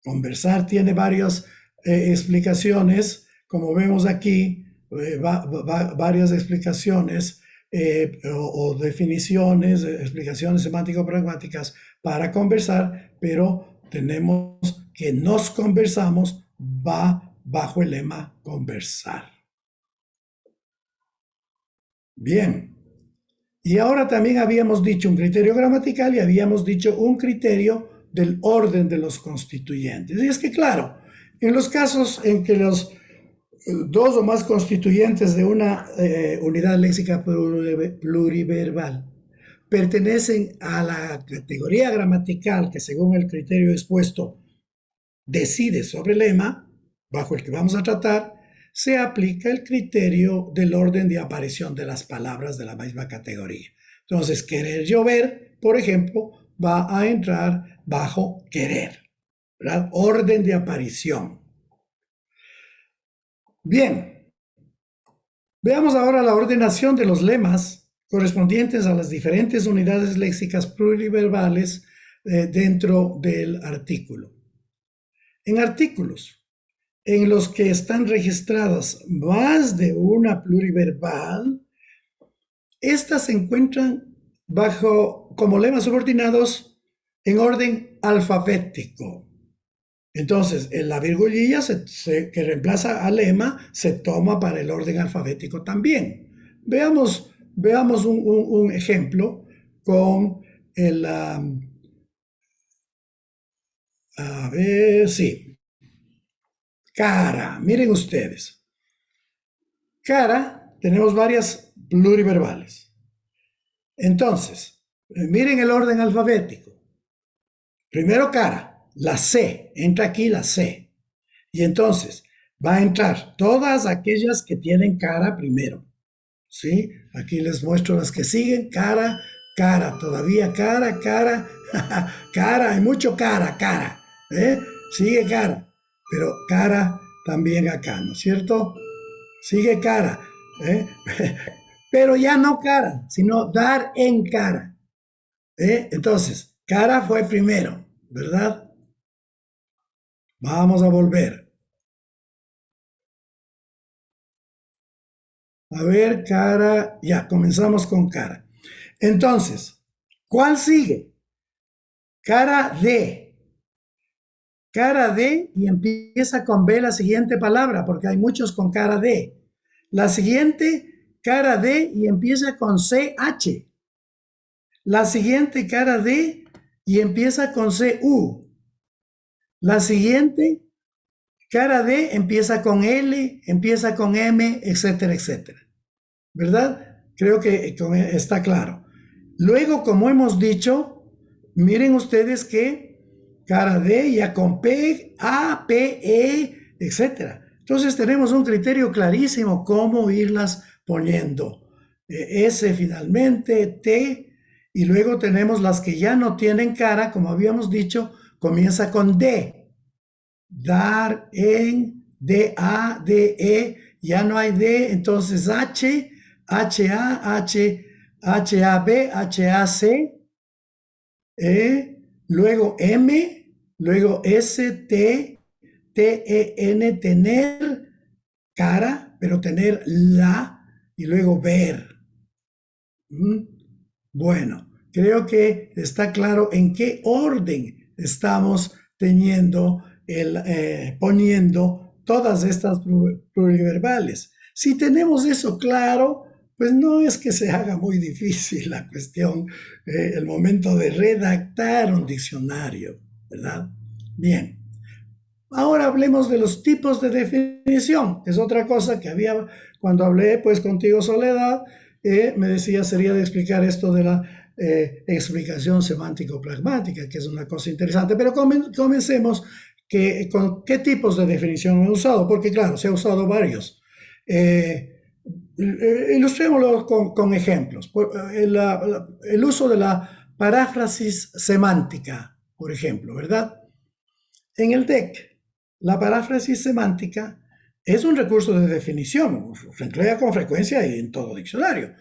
Conversar tiene varias eh, explicaciones, como vemos aquí, eh, varias explicaciones eh, o, definiciones, eh, explicaciones semántico-pragmáticas para conversar, pero tenemos que nos conversamos va bajo el lema conversar. Bien. Y ahora también habíamos dicho un criterio gramatical y habíamos dicho un criterio del orden de los constituyentes. Y es que, claro, en los casos en que los dos o más constituyentes de una eh, unidad léxica pluriverbal pertenecen a la categoría gramatical que según el criterio expuesto decide sobre el lema bajo el que vamos a tratar, se aplica el criterio del orden de aparición de las palabras de la misma categoría. Entonces, querer llover, por ejemplo, va a entrar bajo querer, Orden de aparición. Bien, veamos ahora la ordenación de los lemas correspondientes a las diferentes unidades léxicas pluriverbales eh, dentro del artículo. En artículos en los que están registradas más de una pluriverbal, estas se encuentran bajo como lemas subordinados en orden alfabético. Entonces, la virgulilla que reemplaza al lema se toma para el orden alfabético también. Veamos, veamos un, ejemplo con el... a ver, sí. Cara, miren ustedes. Cara, tenemos varias pluriverbales. Entonces, miren el orden alfabético. Primero cara la C, entra aquí la C. Y entonces va a entrar todas aquellas que tienen cara primero. ¿Sí? Aquí les muestro las que siguen. Cara, cara, todavía cara, cara, cara, hay mucho cara, cara. ¿eh? Sigue cara, pero cara también acá, ¿no es cierto? Sigue cara. ¿eh? pero ya no cara, sino dar en cara. ¿eh? Entonces, cara fue primero, ¿verdad? Vamos a volver. A ver, cara. Ya, comenzamos con cara. Entonces, ¿cuál sigue? Cara de. Cara de y empieza con B la siguiente palabra, porque hay muchos con cara de. La siguiente, cara de y empieza con CH. La siguiente, cara de y empieza con CU. La siguiente, cara D empieza con L, empieza con M, etcétera, etcétera. ¿Verdad? Creo que está claro. Luego, como hemos dicho, miren ustedes que cara D ya con P, A, P, E, etcétera. Entonces tenemos un criterio clarísimo cómo irlas poniendo. E, S finalmente, T, y luego tenemos las que ya no tienen cara, como habíamos dicho, comienza con D. Dar, en, D, A, D, E, ya no hay D, entonces H, H, A, H, H, A, B, H, A, C, E, luego M, luego S, T, T, E, N, tener, cara, pero tener la, y luego ver. ¿Mm? Bueno, creo que está claro en qué orden estamos teniendo, el, eh, poniendo todas estas pluriverbales. Si tenemos eso claro, pues no es que se haga muy difícil la cuestión, eh, el momento de redactar un diccionario, ¿verdad? Bien. Ahora hablemos de los tipos de definición. Es otra cosa que había cuando hablé pues contigo Soledad, eh, me decía sería de explicar esto de la eh, explicación semántico-pragmática, que es una cosa interesante. Pero comencemos que, con qué tipos de definición he usado, porque claro, se ha usado varios. Ilustrémoslo con, ejemplos. El, el uso de la paráfrasis semántica, por ejemplo, ¿verdad? En el DEC, la paráfrasis semántica es un recurso de definición, se emplea con frecuencia y en todo diccionario.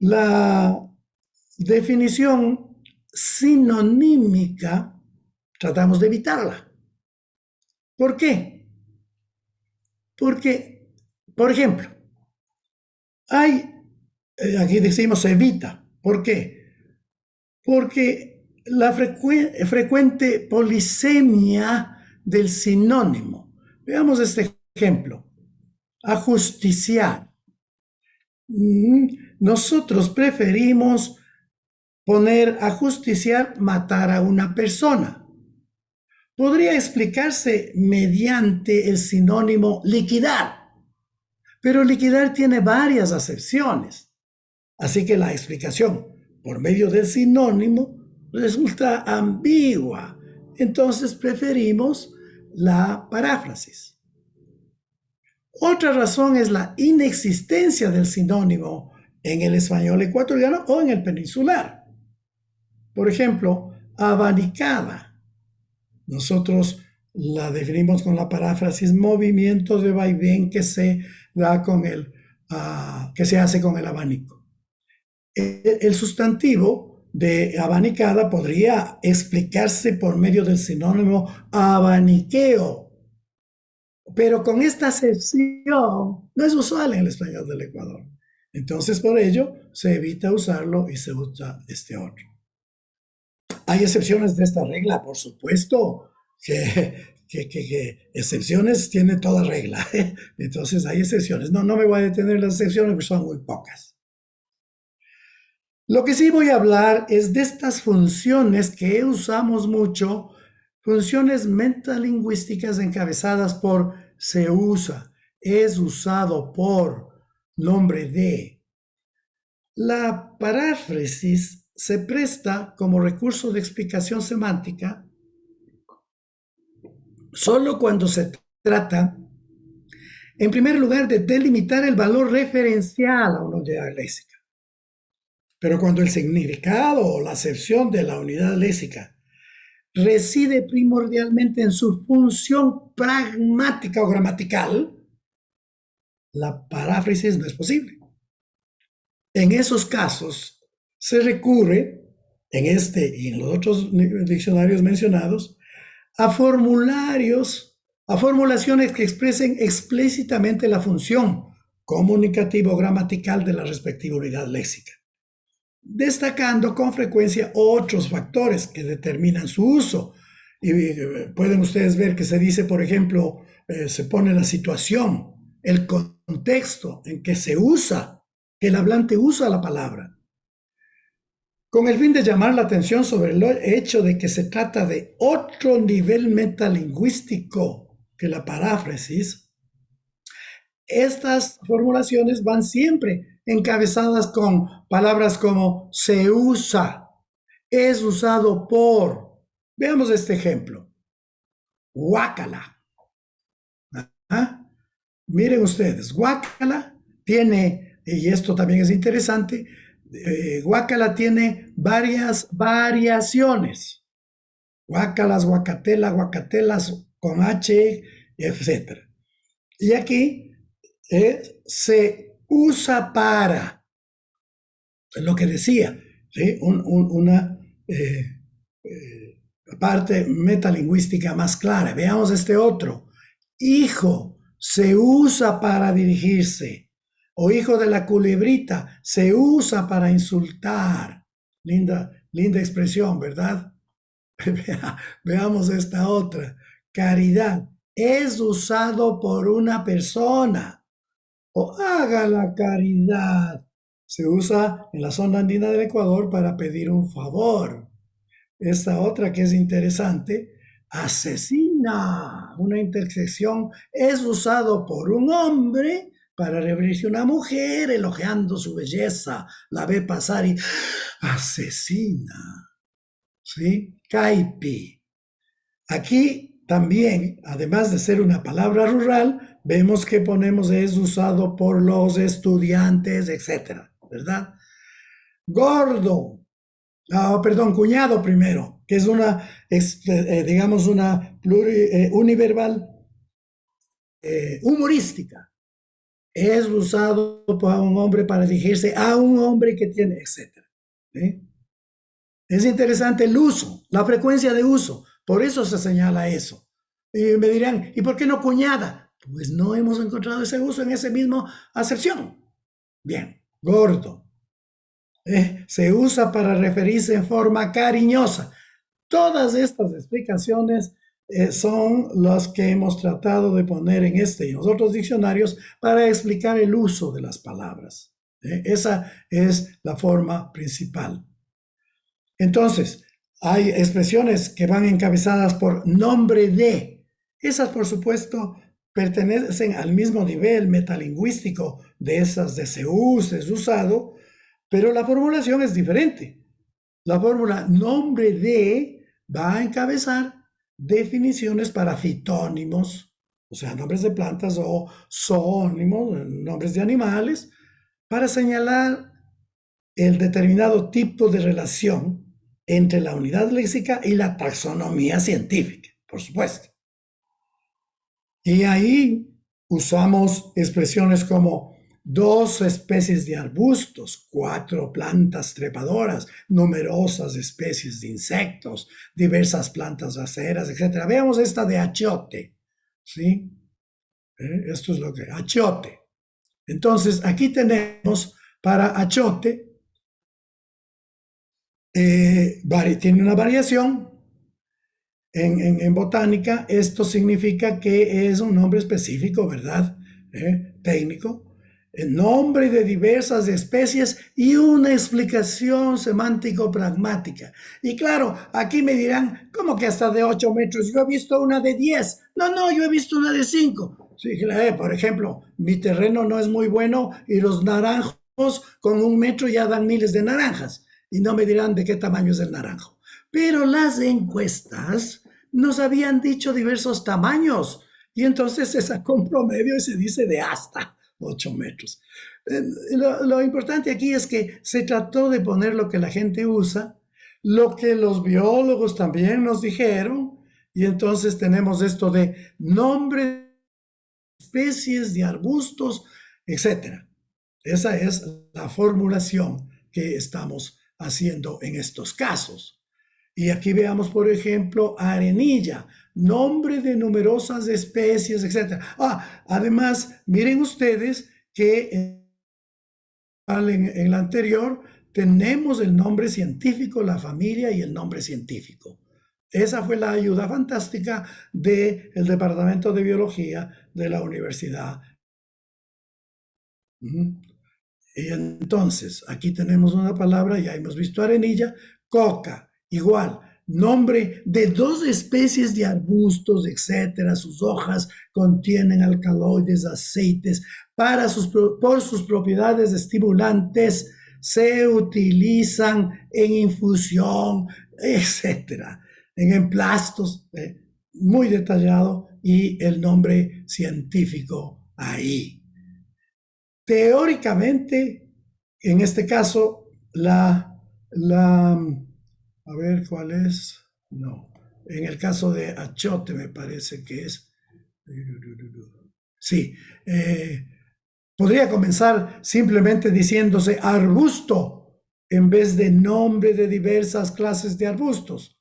La definición sinonímica tratamos de evitarla. ¿Por qué? Porque, por ejemplo, hay, eh, aquí decimos evita. ¿Por qué? Porque la frecuente polisemia del sinónimo. Veamos este ejemplo. Ajusticiar. Mm, nosotros preferimos poner a justiciar matar a una persona. Podría explicarse mediante el sinónimo liquidar, pero liquidar tiene varias acepciones. Así que la explicación por medio del sinónimo resulta ambigua. Entonces preferimos la paráfrasis. Otra razón es la inexistencia del sinónimo en el español ecuatoriano o en el peninsular. Por ejemplo, abanicada. Nosotros la definimos con la paráfrasis movimiento de vaivén que se da con el, ah, que se hace con el abanico. El, sustantivo de abanicada podría explicarse por medio del sinónimo abaniqueo. Pero con esta acepción no es usual en el español del Ecuador. Entonces, por ello, se evita usarlo y se usa este otro. Hay excepciones de esta regla, por supuesto, que, que, excepciones tiene toda regla. Entonces, hay excepciones. No, no me voy a detener en las excepciones porque son muy pocas. Lo que sí voy a hablar es de estas funciones que usamos mucho, funciones metalingüísticas encabezadas por se usa, es usado por, nombre de. La paráfrasis se presta como recurso de explicación semántica solo cuando se trata, en primer lugar, de delimitar el valor referencial a una unidad léxica. Pero cuando el significado o la acepción de la unidad léxica reside primordialmente en su función pragmática o gramatical, la paráfrasis no es posible. En esos casos se recurre, en este y en los otros diccionarios mencionados, a formularios, a formulaciones que expresen explícitamente la función comunicativo gramatical de la respectiva unidad léxica destacando con frecuencia otros factores que determinan su uso. Y eh, pueden ustedes ver que se dice, por ejemplo, eh, se pone la situación, el contexto en que se usa, que el hablante usa la palabra. Con el fin de llamar la atención sobre el hecho de que se trata de otro nivel metalingüístico que la paráfrasis, estas formulaciones van siempre encabezadas con palabras como se usa, es usado por. Veamos este ejemplo. Guácala. Miren ustedes, guácala tiene, y esto también es interesante, eh, guácala tiene varias variaciones. Guácalas, guacatela, guacatelas con H, etc. Y aquí eh, se usa para, es lo que decía, una eh, eh, parte metalingüística más clara. Veamos este otro. Hijo se usa para dirigirse. O hijo de la culebrita se usa para insultar. Linda, linda expresión, ¿verdad? Veamos esta otra. Caridad es usado por una persona o haga la caridad. Se usa en la zona andina del Ecuador para pedir un favor. Esta otra que es interesante, asesina. Una intersección es usado por un hombre para referirse a una mujer elogiando su belleza. La ve pasar y asesina. ¿Sí? Caipi. Aquí también, además de ser una palabra rural, vemos que ponemos es usado por los estudiantes, etcétera, ¿verdad? Gordo, ah, perdón, cuñado primero, que es una, eh, digamos, una eh, univerbal eh, humorística. Es usado por un hombre para dirigirse a un hombre que tiene, etcétera. Es interesante el uso, la frecuencia de uso. Por eso se señala eso. Y me dirán, ¿y por qué no cuñada? Pues no hemos encontrado ese uso en esa misma acepción. Bien, gordo. Eh, se usa para referirse en forma cariñosa. Todas estas explicaciones eh, son las que hemos tratado de poner en este y en los otros diccionarios para explicar el uso de las palabras. Eh, esa es la forma principal. Entonces, hay expresiones que van encabezadas por nombre de. Esas, por supuesto, pertenecen al mismo nivel metalingüístico de esas de se usa, es usado, pero la formulación es diferente. La fórmula nombre de va a encabezar definiciones para fitónimos, o sea, nombres de plantas o zoónimos, nombres de animales, para señalar el determinado tipo de relación entre la unidad léxica y la taxonomía científica, por supuesto. Y ahí usamos expresiones como dos especies de arbustos, cuatro plantas trepadoras, numerosas especies de insectos, diversas plantas aceras, etc. Veamos esta de achiote, ¿sí? ¿Eh? Esto es lo que, achiote. Entonces, aquí tenemos para achiote, eh, tiene una variación, en, botánica, esto significa que es un nombre específico, ¿verdad? ¿Eh? Técnico. El nombre de diversas especies y una explicación semántico-pragmática. Y claro, aquí me dirán, ¿cómo que hasta de 8 metros? Yo he visto una de 10. No, no, yo he visto una de 5. Sí, eh, por ejemplo, mi terreno no es muy bueno y los naranjos con un metro ya dan miles de naranjas. Y no me dirán de qué tamaño es el naranjo. Pero las encuestas nos habían dicho diversos tamaños y entonces se sacó un promedio y se dice de hasta 8 metros. Eh, lo, importante aquí es que se trató de poner lo que la gente usa, lo que los biólogos también nos dijeron, y entonces tenemos esto de nombre, especies de arbustos, etc. Esa es la formulación que estamos haciendo en estos casos. Y aquí veamos, por ejemplo, arenilla, nombre de numerosas especies, etc. Ah, además, miren ustedes que en, en la anterior tenemos el nombre científico, la familia y el nombre científico. Esa fue la ayuda fantástica del Departamento de Biología de la Universidad. Y entonces, aquí tenemos una palabra, ya hemos visto arenilla, coca, Igual, nombre de dos especies de arbustos, etcétera. Sus hojas contienen alcaloides, aceites. Para sus, por sus propiedades estimulantes, se utilizan en infusión, etcétera. En emplastos, eh, muy detallado, y el nombre científico ahí. Teóricamente, en este caso, la, la a ver cuál es. No. En el caso de achote me parece que es. Sí. Eh, podría comenzar simplemente diciéndose arbusto en vez de nombre de diversas clases de arbustos.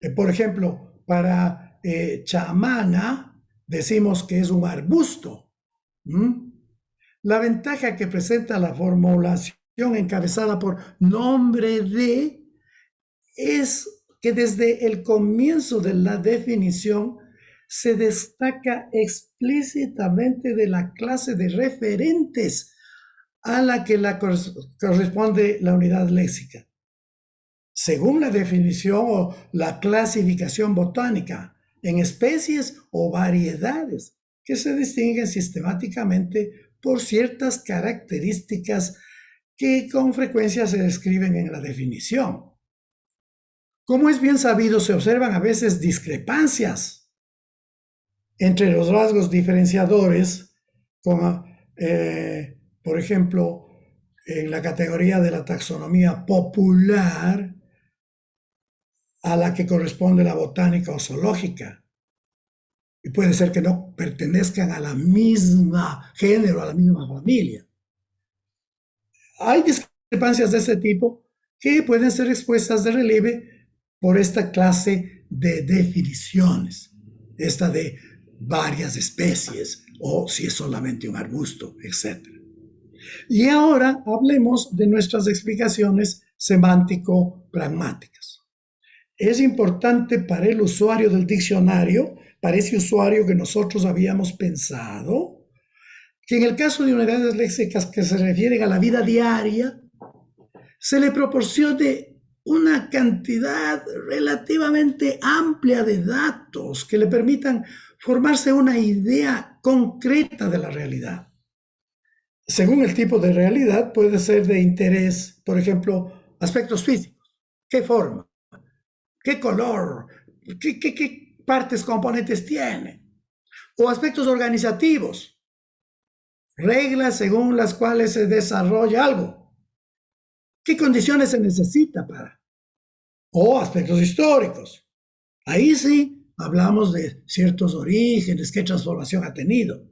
Eh, por ejemplo, para eh, chamana decimos que es un arbusto. La ventaja que presenta la formulación encabezada por nombre de es que desde el comienzo de la definición se destaca explícitamente de la clase de referentes a la que la corresponde la unidad léxica. Según la definición o la clasificación botánica, en especies o variedades que se distinguen sistemáticamente por ciertas características que con frecuencia se describen en la definición. Como es bien sabido, se observan a veces discrepancias entre los rasgos diferenciadores, como, eh, por ejemplo, en la categoría de la taxonomía popular, a la que corresponde la botánica o zoológica. Y puede ser que no pertenezcan a la misma género, a la misma familia. Hay discrepancias de ese tipo que pueden ser expuestas de relieve por esta clase de definiciones, esta de varias especies o si es solamente un arbusto, etc. Y ahora hablemos de nuestras explicaciones semántico-pragmáticas. Es importante para el usuario del diccionario, para ese usuario que nosotros habíamos pensado, que en el caso de unidades léxicas que se refieren a la vida diaria, se le proporcione una cantidad relativamente amplia de datos que le permitan formarse una idea concreta de la realidad. Según el tipo de realidad, puede ser de interés, por ejemplo, aspectos físicos. ¿Qué forma? ¿Qué color? ¿Qué, partes componentes tiene? O aspectos organizativos. Reglas según las cuales se desarrolla algo ¿Qué condiciones se necesita para? O aspectos históricos. Ahí sí hablamos de ciertos orígenes, qué transformación ha tenido.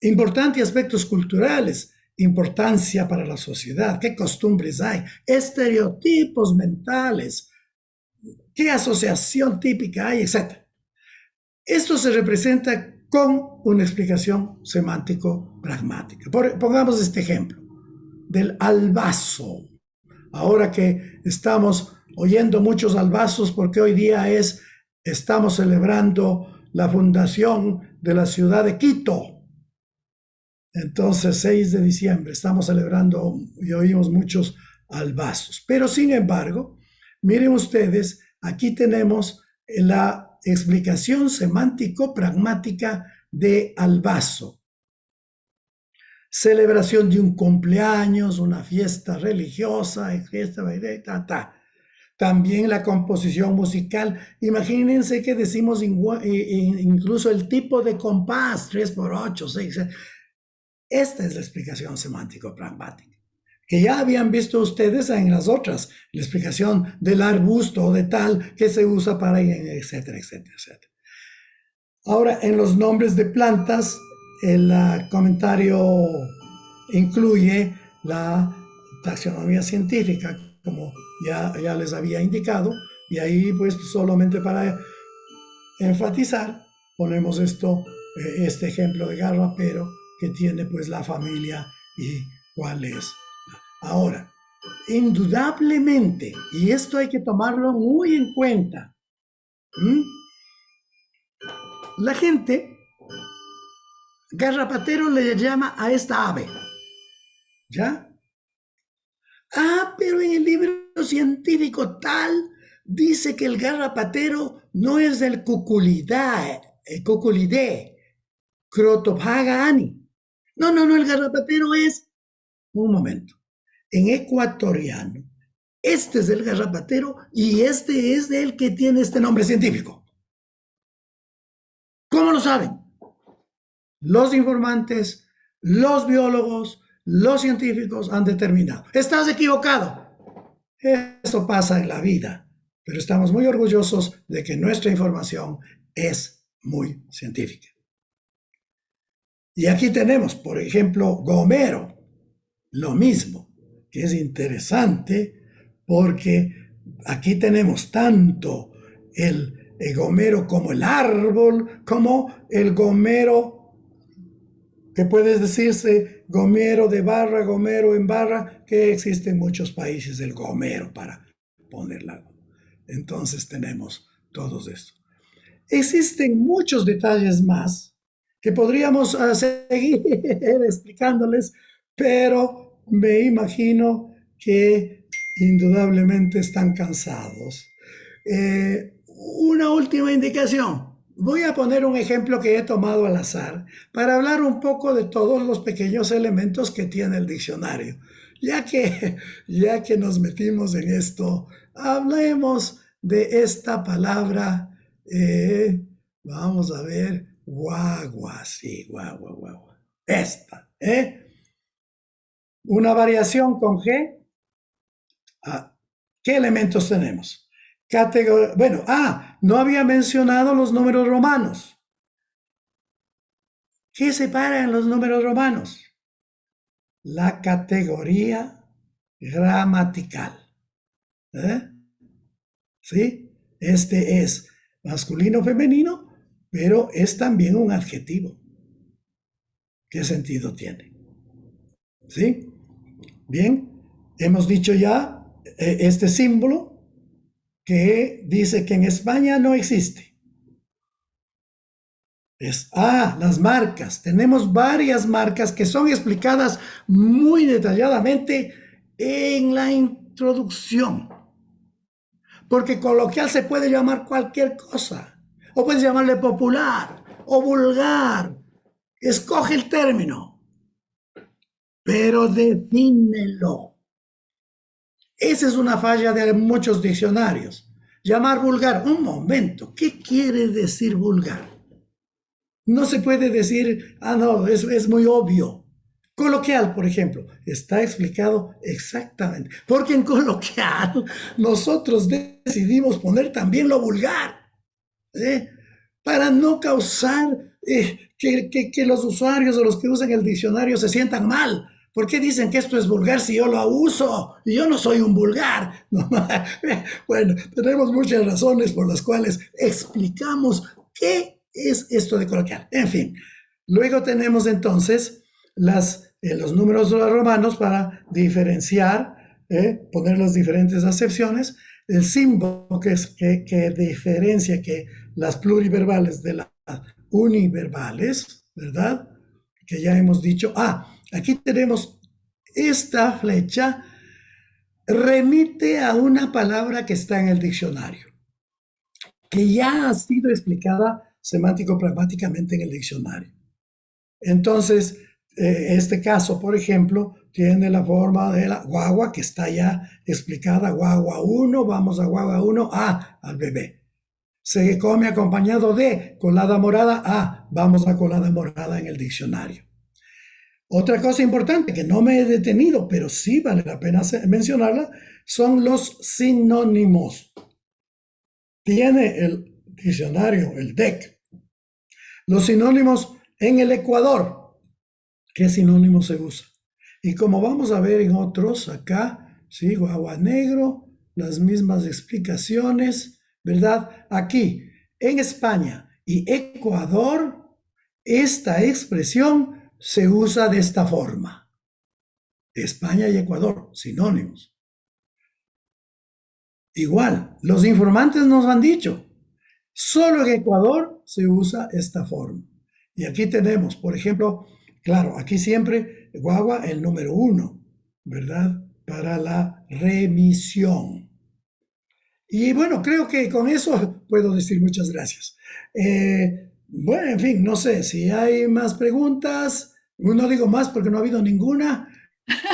Importantes aspectos culturales, importancia para la sociedad, qué costumbres hay, estereotipos mentales, qué asociación típica hay, etc. Esto se representa con una explicación semántico-pragmática. Pongamos este ejemplo del albazo. Ahora que estamos oyendo muchos albazos porque hoy día es, estamos celebrando la fundación de la ciudad de Quito. Entonces, 6 de diciembre, estamos celebrando y oímos muchos albazos. Pero sin embargo, miren ustedes, aquí tenemos la explicación semántico-pragmática de albazo. Celebración de un cumpleaños, una fiesta religiosa, fiesta, ta, ta. También la composición musical. Imagínense que decimos incluso el tipo de compás, 3 por 8, 6. Esta es la explicación semántico-pragmática que ya habían visto ustedes en las otras, la explicación del arbusto o de tal que se usa para, etcétera, etcétera, etcétera. Ahora, en los nombres de plantas, el comentario incluye la taxonomía científica, como ya, ya les había indicado, y ahí pues solamente para enfatizar ponemos esto, eh, este ejemplo de garrapero que tiene pues la familia y cuál es. Ahora, indudablemente, y esto hay que tomarlo muy en cuenta, la gente, garrapatero le llama a esta ave, ¿ya? Ah, pero en el libro científico tal dice que el garrapatero no es del cuculidae, el cuculidé, ani. No, no, no, el garrapatero es, un momento, en ecuatoriano. Este es el garrapatero y este es el que tiene este nombre científico. ¿Cómo lo saben? Los informantes, los biólogos, los científicos han determinado. Estás equivocado. Eso pasa en la vida, pero estamos muy orgullosos de que nuestra información es muy científica. Y aquí tenemos, por ejemplo, Gomero, lo mismo que es interesante porque aquí tenemos tanto el, gomero como el árbol, como el gomero que puede decirse gomero de barra, gomero en barra, que existe en muchos países el gomero para ponerla. Entonces tenemos todos esto. Existen muchos detalles más que podríamos ah, seguir explicándoles, pero me imagino que indudablemente están cansados. Eh, una última indicación. Voy a poner un ejemplo que he tomado al azar para hablar un poco de todos los pequeños elementos que tiene el diccionario. Ya que, ya que nos metimos en esto, hablemos de esta palabra. Eh, vamos a ver, guagua, sí, guagua, guagua. Esta, ¿eh? una variación con G, ah, ¿qué elementos tenemos? bueno, ah, no había mencionado los números romanos. ¿Qué separa en los números romanos? La categoría gramatical. ¿Eh? ¿Sí? Este es masculino femenino, pero es también un adjetivo. ¿Qué sentido tiene? ¿Sí? Bien, hemos dicho ya eh, este símbolo que dice que en España no existe. Es, ah, las marcas. Tenemos varias marcas que son explicadas muy detalladamente en la introducción. Porque coloquial se puede llamar cualquier cosa. O puedes llamarle popular o vulgar. Escoge el término pero defínelo. Esa es una falla de muchos diccionarios. Llamar vulgar. Un momento, ¿qué quiere decir vulgar? No se puede decir, ah, no, es, es muy obvio. Coloquial, por ejemplo, está explicado exactamente. Porque en coloquial nosotros decidimos poner también lo vulgar. ¿eh? Para no causar eh, que, que, los usuarios o los que usan el diccionario se sientan mal. ¿Por qué dicen que esto es vulgar si yo lo uso? Yo no soy un vulgar. bueno, tenemos muchas razones por las cuales explicamos qué es esto de coloquial. En fin, luego tenemos entonces las, eh, los números romanos para diferenciar, eh, poner las diferentes acepciones el símbolo que, es, que, que diferencia que las pluriverbales de las univerbales, ¿verdad? Que ya hemos dicho. Ah, aquí tenemos esta flecha, remite a una palabra que está en el diccionario, que ya ha sido explicada semántico-pragmáticamente en el diccionario. Entonces, eh, este caso, por ejemplo, tiene la forma de la guagua que está ya explicada, guagua 1, vamos a guagua 1, A, al bebé. Se come acompañado de colada morada, A, vamos a colada morada en el diccionario. Otra cosa importante que no me he detenido, pero sí vale la pena mencionarla, son los sinónimos. Tiene el diccionario, el DEC, los sinónimos en el Ecuador. ¿Qué sinónimo se usa? Y como vamos a ver en otros acá, ¿sí? Guagua negro, las mismas explicaciones, ¿verdad? Aquí, en España y Ecuador, esta expresión se usa de esta forma. España y Ecuador, sinónimos. Igual, los informantes nos han dicho, solo en Ecuador se usa esta forma. Y aquí tenemos, por ejemplo, claro, aquí siempre guagua el número uno, ¿verdad? Para la remisión. Y bueno, creo que con eso puedo decir muchas gracias. Eh, bueno, en fin, no sé si hay más preguntas. No digo más porque no ha habido ninguna.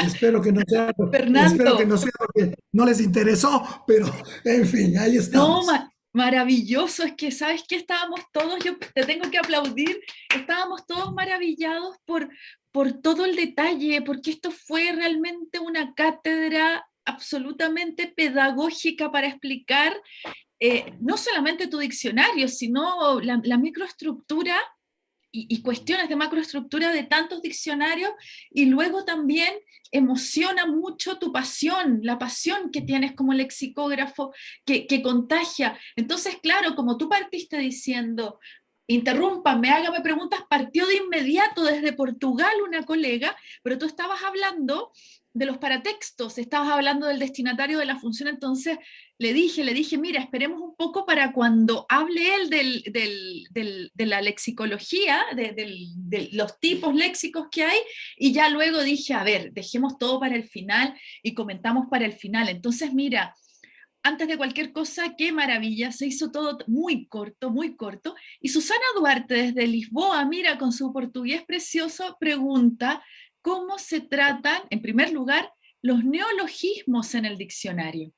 Espero que no sea, espero que no sea porque no les interesó, pero en fin, ahí estamos. No, maravilloso, es que sabes que estábamos todos, yo te tengo que aplaudir, estábamos todos maravillados por, por todo el detalle, porque esto fue realmente una cátedra absolutamente pedagógica para explicar eh, no solamente tu diccionario, sino la, microestructura y, y, cuestiones de macroestructura de tantos diccionarios, y luego también emociona mucho tu pasión, la pasión que tienes como lexicógrafo, que, que contagia. Entonces, claro, como tú partiste diciendo, interrúmpame, hágame preguntas, partió de inmediato desde Portugal una colega, pero tú estabas hablando de los paratextos, estabas hablando del destinatario de la función, entonces le dije, le dije, mira, esperemos un poco para cuando hable él de la lexicología, de, los tipos léxicos que hay, y ya luego dije, a ver, dejemos todo para el final y comentamos para el final. Entonces, mira, antes de cualquier cosa, qué maravilla, se hizo todo muy corto, muy corto. Y Susana Duarte desde Lisboa, mira, con su portugués precioso, pregunta cómo se tratan, en primer lugar, los neologismos en el diccionario.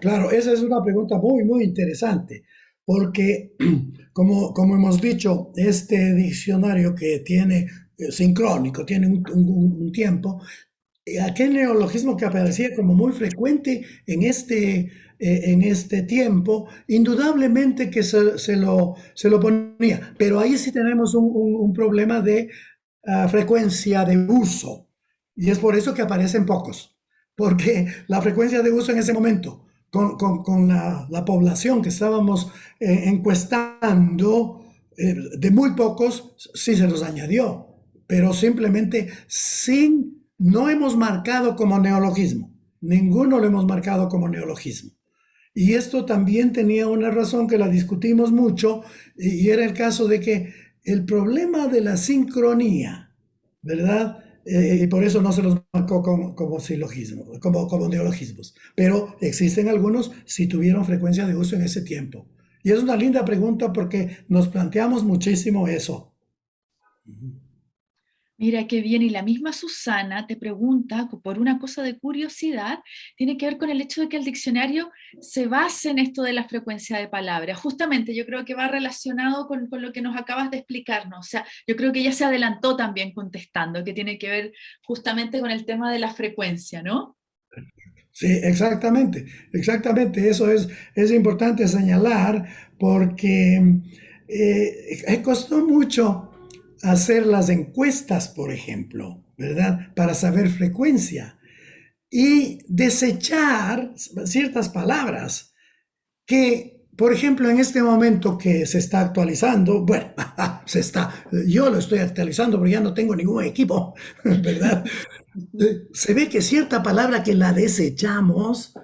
Claro, esa es una pregunta muy, muy interesante, porque como, como hemos dicho, este diccionario que tiene eh, sincrónico, tiene un tiempo, eh, aquel neologismo que aparecía como muy frecuente en este, eh, en este tiempo, indudablemente que se, lo, se lo ponía, pero ahí sí tenemos un, problema de ah, frecuencia de uso, y es por eso que aparecen pocos, porque la frecuencia de uso en ese momento, con, con, la, la, población que estábamos eh, encuestando, de muy pocos, sí se los añadió, pero simplemente sin no hemos marcado como neologismo. Ninguno lo hemos marcado como neologismo. Y esto también tenía una razón que la discutimos mucho, y era el caso de que el problema de la sincronía, ¿verdad? Eh, y por eso no se los marcó como, como silogismo, como, como neologismos. Pero existen algunos si tuvieron frecuencia de uso en ese tiempo. Y es una linda pregunta porque nos planteamos muchísimo eso. Mira qué bien, y la misma Susana te pregunta, por una cosa de curiosidad, tiene que ver con el hecho de que el diccionario se base en esto de la frecuencia de palabras. Justamente yo creo que va relacionado con, con lo que nos acabas de explicarnos. O sea, yo creo que ella se adelantó también contestando, que tiene que ver justamente con el tema de la frecuencia, ¿no? Sí, exactamente, exactamente. Eso es, es importante señalar porque eh, costó mucho hacer las encuestas, por ejemplo, ¿verdad? Para saber frecuencia y desechar ciertas palabras que, por ejemplo, en este momento que se está actualizando, bueno, se está, yo lo estoy actualizando porque ya no tengo ningún equipo, ¿verdad? Se ve que cierta palabra que la desechamos,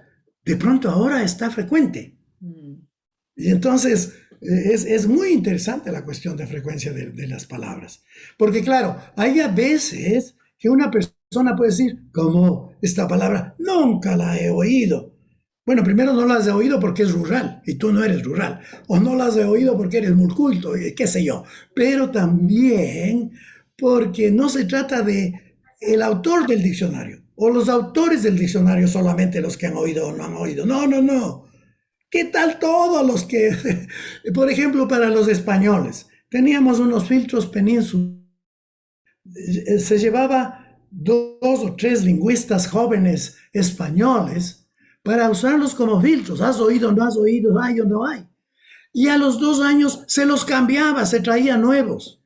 de pronto ahora está frecuente. Mm. Y entonces es, es, muy interesante la cuestión de frecuencia de, las palabras. Porque claro, hay a veces que una persona puede decir, como esta palabra, nunca la he oído. Bueno, primero no la has oído porque es rural y tú no eres rural. O no la has oído porque eres muy culto, qué sé yo. Pero también porque no se trata de el autor del diccionario o los autores del diccionario solamente los que han oído o no han oído. No, no, no. ¿Qué tal todos los que, por ejemplo, para los españoles, teníamos unos filtros penínsulas eh, se llevaba dos o tres lingüistas jóvenes españoles para usarlos como filtros. ¿Has oído, no has oído, hay o no hay? Y a los dos años se los cambiaba, se traía nuevos,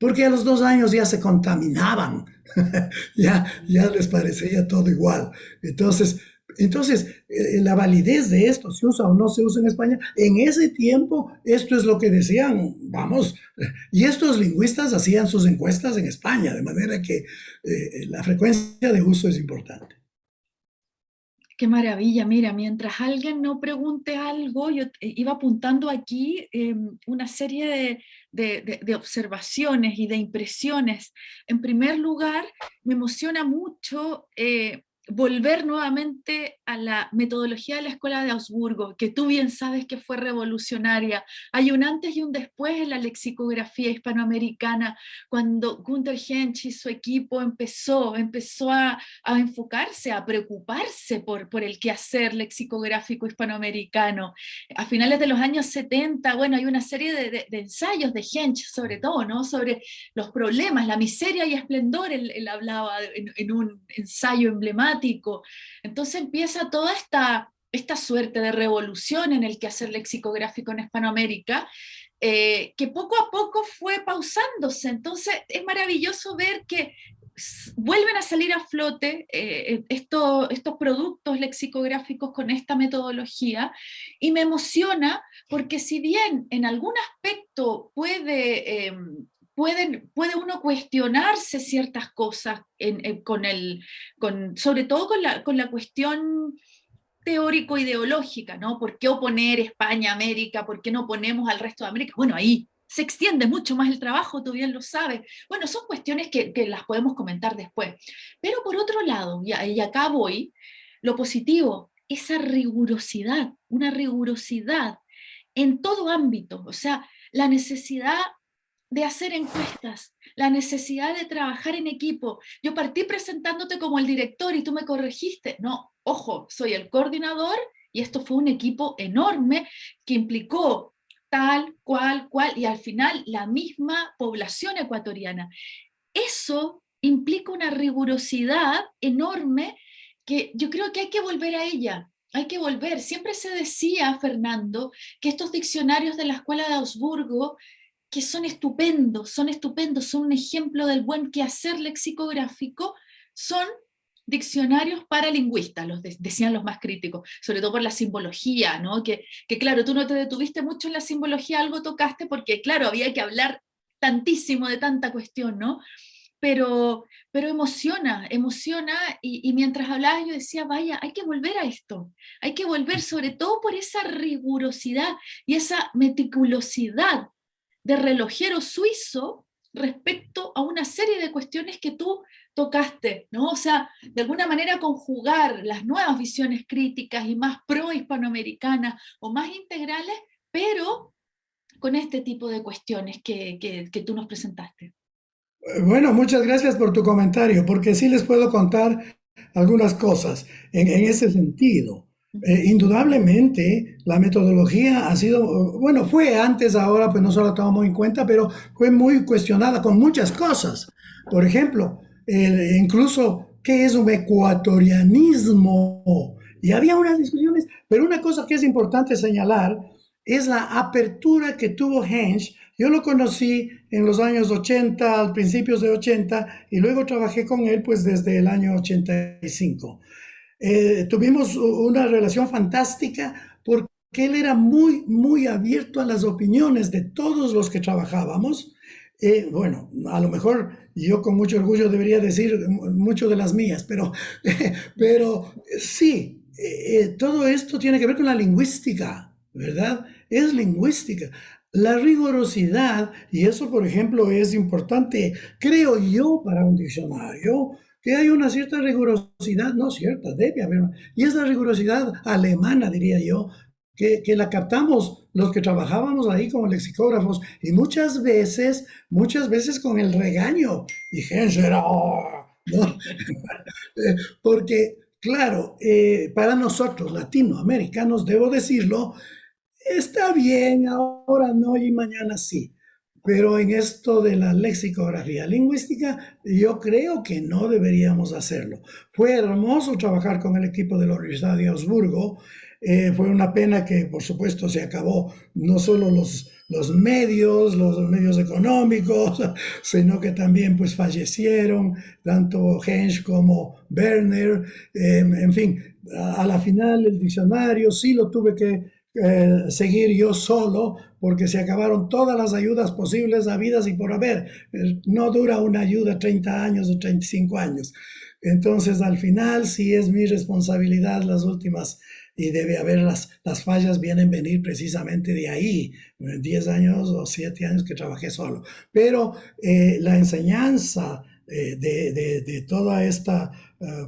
porque a los dos años ya se contaminaban, ya, ya les parecía todo igual. Entonces, entonces, eh, la validez de esto, si usa o no se usa en España, en ese tiempo esto es lo que decían, vamos, y estos lingüistas hacían sus encuestas en España, de manera que eh, la frecuencia de uso es importante. Qué maravilla, mira, mientras alguien no pregunte algo, yo iba apuntando aquí em, una serie de, de, observaciones y de impresiones. En primer lugar, me emociona mucho eh, volver nuevamente a la metodología de la Escuela de Augsburgo, que tú bien sabes que fue revolucionaria. Hay un antes y un después en la lexicografía hispanoamericana, cuando Gunther Hensch y su equipo empezó, empezó a, enfocarse, a preocuparse por, por el quehacer lexicográfico hispanoamericano. A finales de los años 70, bueno, hay una serie de, ensayos de Hensch, sobre todo, ¿no? sobre los problemas, la miseria y esplendor, él, hablaba en un ensayo emblemático, entonces empieza toda esta, esta suerte de revolución en el quehacer lexicográfico en Hispanoamérica, eh, que poco a poco fue pausándose. Entonces es maravilloso ver que vuelven a salir a flote eh, estos, estos productos lexicográficos con esta metodología y me emociona porque si bien en algún aspecto puede em, puede uno cuestionarse ciertas cosas con el, sobre todo con la, con la cuestión teórico-ideológica, ¿no? ¿Por qué oponer España, América? ¿Por qué no ponemos al resto de América? Bueno, ahí se extiende mucho más el trabajo, tú bien lo sabes. Bueno, son cuestiones que, que las podemos comentar después. Pero por otro lado, y, y acá voy, lo positivo, esa rigurosidad, una rigurosidad en todo ámbito, o sea, la necesidad de hacer encuestas, la necesidad de trabajar en equipo. Yo partí presentándote como el director y tú me corregiste. No, ojo, soy el coordinador y esto fue un equipo enorme que implicó tal, cual, cual, y al final la misma población ecuatoriana. Eso implica una rigurosidad enorme que yo creo que hay que volver a ella, hay que volver. Siempre se decía, Fernando, que estos diccionarios de la Escuela de Augsburgo que son estupendos, son estupendos, son un ejemplo del buen quehacer lexicográfico, son diccionarios para lingüistas, los decían los más críticos, sobre todo por la simbología, ¿no? Que, que claro, tú no te detuviste mucho en la simbología, algo tocaste, porque claro, había que hablar tantísimo de tanta cuestión, ¿no? Pero, pero emociona, emociona, y, y, mientras hablaba yo decía, vaya, hay que volver a esto, hay que volver sobre todo por esa rigurosidad y esa meticulosidad de relojero suizo respecto a una serie de cuestiones que tú tocaste, ¿no? O sea, de alguna manera conjugar las nuevas visiones críticas y más pro-hispanoamericanas o más integrales, pero con este tipo de cuestiones que, que, tú nos presentaste. Bueno, muchas gracias por tu comentario, porque sí les puedo contar algunas cosas en ese sentido. Eh, indudablemente la metodología ha sido, bueno, fue antes, ahora pues no se la tomamos en cuenta, pero fue muy cuestionada con muchas cosas. Por ejemplo, incluso, ¿qué es un ecuatorianismo? Y había unas discusiones, pero una cosa que es importante señalar es la apertura que tuvo Hensch. Yo lo conocí en los años 80, al principios de 80, y luego trabajé con él pues desde el año 85. Eh, tuvimos una relación fantástica porque él era muy, muy abierto a las opiniones de todos los que trabajábamos. Eh, bueno, a lo mejor yo con mucho orgullo debería decir mucho de las mías, pero, pero sí, eh, todo esto tiene que ver con la lingüística, ¿verdad? Es lingüística. La rigurosidad, y eso por ejemplo es importante, creo yo, para un diccionario, que hay una cierta rigurosidad, no cierta, debe haber, y es la rigurosidad alemana, diría yo, que, que, la captamos los que trabajábamos ahí como lexicógrafos, y muchas veces, muchas veces con el regaño, y ¿no? Porque, claro, eh, para nosotros latinoamericanos, debo decirlo, está bien, ahora no y mañana sí. Pero en esto de la lexicografía lingüística, yo creo que no deberíamos hacerlo. Fue hermoso trabajar con el equipo de la Universidad de Augsburgo. Eh, fue una pena que, por supuesto, se acabó no solo los, los medios, los medios económicos, sino que también pues fallecieron tanto Hensch como Werner. Eh, en fin, a la final el diccionario sí lo tuve que eh, seguir yo solo porque se acabaron todas las ayudas posibles habidas y por haber. Eh, no dura una ayuda 30 años o 35 años. Entonces, al final, sí es mi responsabilidad las últimas y debe haber las, las fallas vienen venir precisamente de ahí, 10 años o 7 años que trabajé solo. Pero eh, la enseñanza de, de, de, toda esta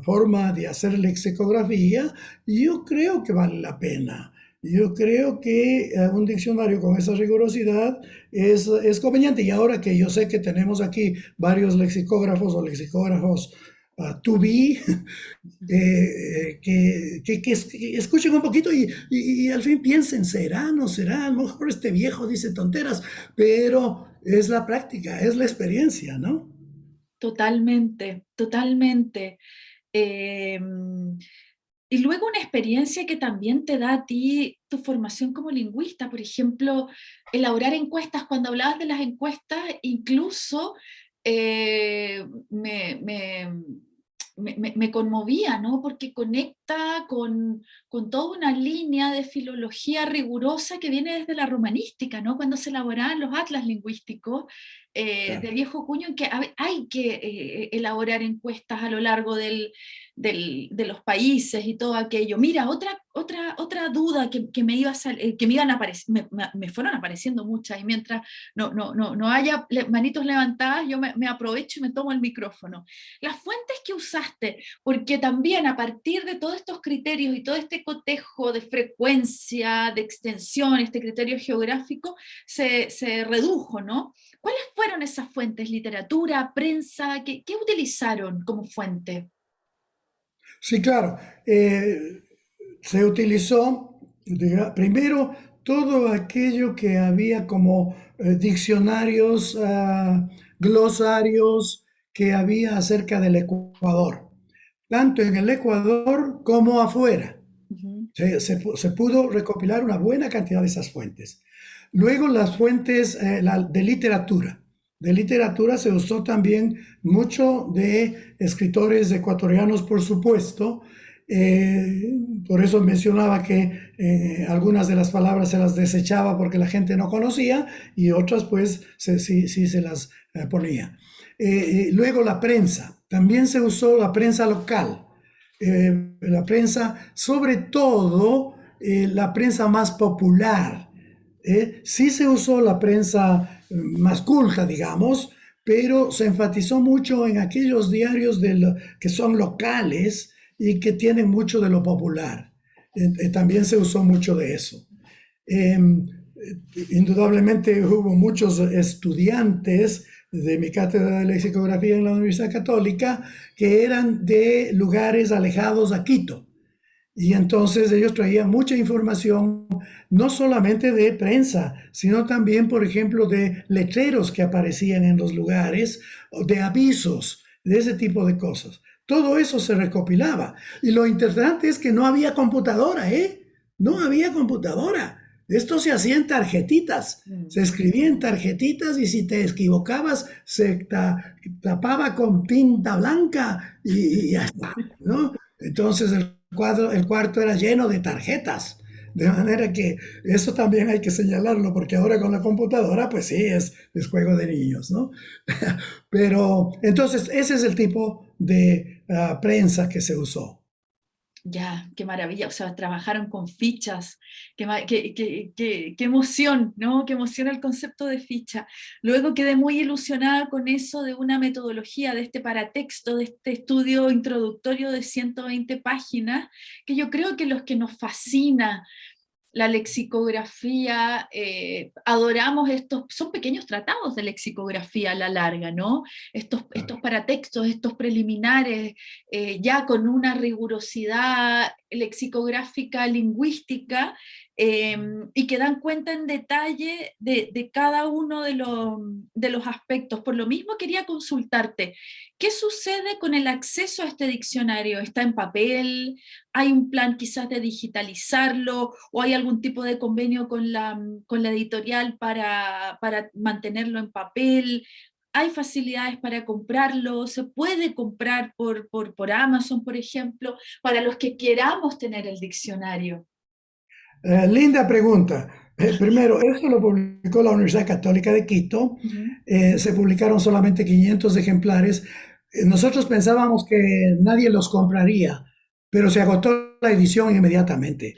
forma de hacer lexicografía, yo creo que vale la pena. Yo creo que eh, un diccionario con esa rigurosidad es, es, conveniente. Y ahora que yo sé que tenemos aquí varios lexicógrafos o lexicógrafos uh, to be, eh, que, que, que, escuchen un poquito y, y, al fin piensen, ¿será, no será? A lo mejor este viejo dice tonteras, pero es la práctica, es la experiencia, ¿no? Totalmente, totalmente. Eh, y luego una experiencia que también te da a ti tu formación como lingüista, por ejemplo, elaborar encuestas, cuando hablabas de las encuestas, incluso eh, me, me, me, conmovía, ¿no? Porque conecta con, con, toda una línea de filología rigurosa que viene desde la romanística, ¿no? Cuando se elaboraban los atlas lingüísticos eh, de viejo cuño, en que hay que eh, elaborar encuestas a lo largo del, de los países y todo aquello. Mira, otra, otra, otra duda que, que me, iba eh, que me, iban a me, me, fueron apareciendo muchas, y mientras no, no, no, no haya manitos levantadas, yo me, aprovecho y me tomo el micrófono. Las fuentes que usaste, porque también a partir de todos estos criterios y todo este cotejo de frecuencia, de extensión, este criterio geográfico, se, se redujo, ¿no? ¿Cuáles fueron esas fuentes? ¿Literatura, prensa? ¿Qué, qué utilizaron como fuente? Sí, claro. Eh, se utilizó primero todo aquello que había como eh, diccionarios, uh, glosarios que había acerca del Ecuador, tanto en el Ecuador como afuera. Uh -huh. se, se, se, pudo recopilar una buena cantidad de esas fuentes. Luego las fuentes eh, de literatura de literatura se usó también mucho de escritores ecuatorianos, por supuesto. Eh, por eso mencionaba que eh, algunas de las palabras se las desechaba porque la gente no conocía y otras pues sí, sí, se las ponía. Luego la prensa. También se usó la prensa local. La prensa, sobre todo la prensa más popular. Sí se usó la prensa más culta, digamos, pero se enfatizó mucho en aquellos diarios de lo, que son locales y que tienen mucho de lo popular. Eh, también se usó mucho de eso. Eh, indudablemente hubo muchos estudiantes de mi cátedra de lexicografía en la Universidad Católica que eran de lugares alejados a Quito. Y entonces ellos traían mucha información, no solamente de prensa, sino también, por ejemplo, de letreros que aparecían en los lugares, de avisos, de ese tipo de cosas. Todo eso se recopilaba. Y lo interesante es que no había computadora, ¿eh? No había computadora. Esto se hacía en tarjetitas, Mm. se escribía en tarjetitas y si te equivocabas se ta- tapaba con tinta blanca y, y ya está, ¿no? Entonces el cuadro, el cuarto era lleno de tarjetas. De manera que eso también hay que señalarlo, porque ahora con la computadora, pues sí, es, es juego de niños, ¿no? Pero entonces ese es el tipo de ah, prensa que se usó. Ya, qué maravilla, o sea, trabajaron con fichas, qué, qué- qué emoción, ¿no? Qué emoción el concepto de ficha. Luego quedé muy ilusionada con eso de una metodología, de este paratexto, de este estudio introductorio de 120 páginas, que yo creo que los que nos fascina la lexicografía, eh, adoramos estos, son pequeños tratados de lexicografía a la larga, ¿no? Estos, estos paratextos, estos preliminares, eh, ya con una rigurosidad lexicográfica, lingüística, eh, y que dan cuenta en detalle de, cada uno de los, aspectos. Por lo mismo quería consultarte, ¿qué sucede con el acceso a este diccionario? ¿Está en papel? ¿Hay un plan quizás de digitalizarlo? ¿O hay algún tipo de convenio con la, editorial para, mantenerlo en papel? ¿Hay facilidades para comprarlo? ¿Se puede comprar por Amazon, por ejemplo, para los que queramos tener el diccionario? Eh, linda pregunta. Eh, primero, esto lo publicó la Universidad Católica de Quito. Eh, se publicaron solamente 500 ejemplares. Nosotros pensábamos que nadie los compraría, pero se agotó la edición inmediatamente.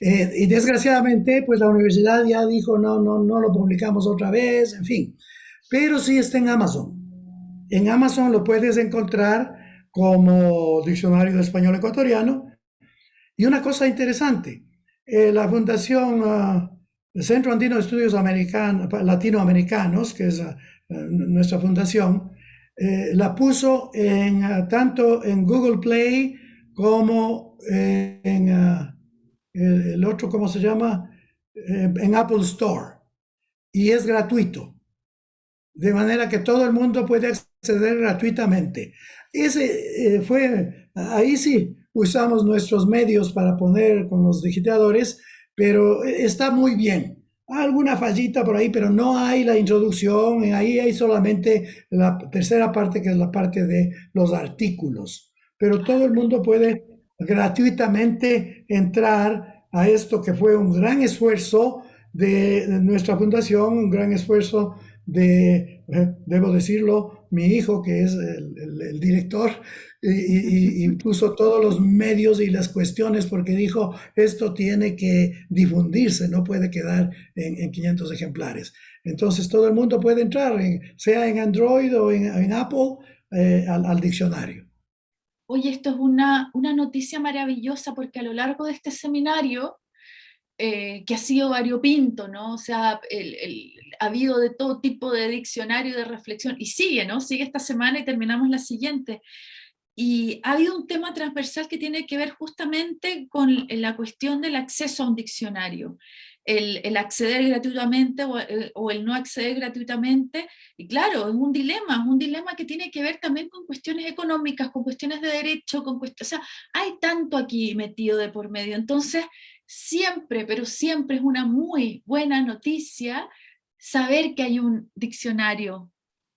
Y desgraciadamente, pues la universidad ya dijo, no, no, no lo publicamos otra vez, en fin. Pero sí está en Amazon. En Amazon lo puedes encontrar como diccionario de español ecuatoriano. Y una cosa interesante, eh, la Fundación ah, Centro Andino de Estudios American- Latinoamericanos, que es ah, nuestra fundación, eh, la puso en, ah, tanto en Google Play como en el, otro, ¿cómo se llama? Eh, en Apple Store. Y es gratuito. De manera que todo el mundo puede acceder gratuitamente. Ese fue, ahí sí, usamos nuestros medios para poner con los digitadores, pero está muy bien. Alguna fallita por ahí, pero no hay la introducción, ahí hay solamente la tercera parte, que es la parte de los artículos. Pero todo el mundo puede gratuitamente entrar a esto que fue un gran esfuerzo de, de nuestra fundación, un gran esfuerzo de, eh, debo decirlo, mi hijo, que es el, el- el director, y, y- puso todos los medios y las cuestiones porque dijo, esto tiene que difundirse, no puede quedar en, en 500 ejemplares. Entonces todo el mundo puede entrar, en- sea en Android o en, en Apple, eh, al, al diccionario. Oye, esto es una, una noticia maravillosa porque a lo largo de este seminario, eh, que ha sido variopinto, ¿no? O sea, el- el- ha habido de todo tipo de diccionario, de reflexión, y sigue, ¿no? Sigue esta semana y terminamos la siguiente. Y ha habido un tema transversal que tiene que ver justamente con la cuestión del acceso a un diccionario, el, acceder gratuitamente o, eh, o el no acceder gratuitamente. Y claro, es un dilema, es un dilema que tiene que ver también con cuestiones económicas, con cuestiones de derecho, con cuestiones, o sea, hay tanto aquí metido de por medio. Entonces, siempre, pero siempre es una muy buena noticia saber que hay un diccionario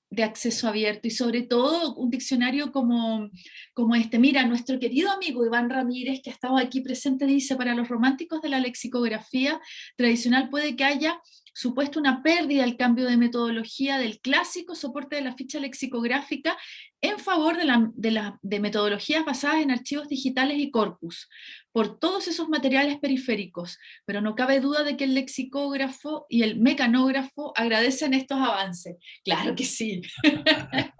de acceso abierto y sobre todo un diccionario como, como este. Mira, nuestro querido amigo Iván Ramírez, que ha estado aquí presente, dice, para los románticos de la lexicografía tradicional puede que haya supuesto una pérdida al cambio de metodología del clásico soporte de la ficha lexicográfica en favor de, la, de, la, de metodologías basadas en archivos digitales y corpus, por todos esos materiales periféricos, pero no cabe duda de que el lexicógrafo y el mecanógrafo agradecen estos avances. Claro que sí.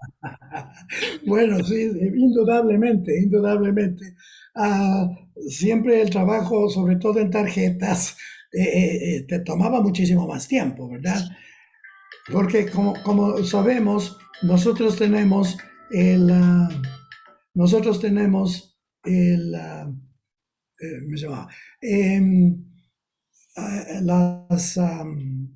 Bueno, sí, indudablemente, indudablemente. Ah, siempre el trabajo, sobre todo en tarjetas, eh, eh, te tomaba muchísimo más tiempo, ¿verdad? Porque como, como sabemos, nosotros tenemos el, ah, nosotros tenemos el, eh, me llamaba,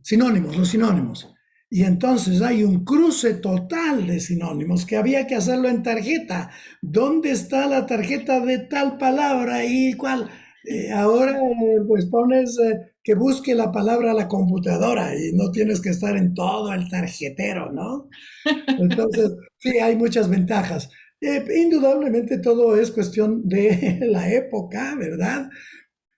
sinónimos, los sinónimos. Y entonces hay un cruce total de sinónimos que había que hacerlo en tarjeta. ¿Dónde está la tarjeta de tal palabra y cuál? Eh, ahora eh, pues pones eh, que busque la palabra a la computadora y no tienes que estar en todo el tarjetero, ¿no? Entonces, sí, hay muchas ventajas. Eh, indudablemente todo es cuestión de la época, ¿verdad?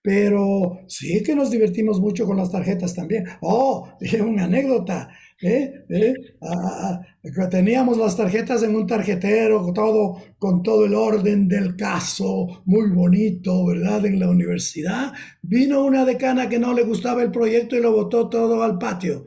Pero sí que nos divertimos mucho con las tarjetas también. Oh, una anécdota. ¿Eh? ¿Eh? Ah, ah, teníamos las tarjetas en un tarjetero, todo, con todo el orden del caso, muy bonito, ¿verdad? En la universidad. Vino una decana que no le gustaba el proyecto y lo botó todo al patio.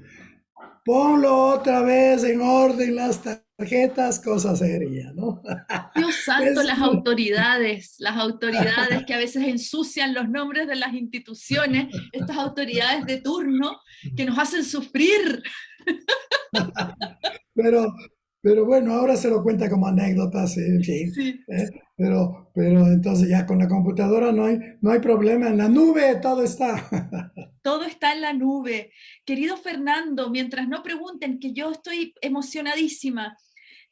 Ponlo otra vez en orden las tarjetas, cosa seria, ¿no? Dios santo, las autoridades, las autoridades que a veces ensucian los nombres de las instituciones, estas autoridades de turno que nos hacen sufrir. Pero, pero bueno, ahora se lo cuenta como anécdotas, en fin. ¿eh? Pero, pero entonces ya con la computadora no hay, no hay problema, en la nube todo está. Todo está en la nube. Querido Fernando, mientras no pregunten, que yo estoy emocionadísima,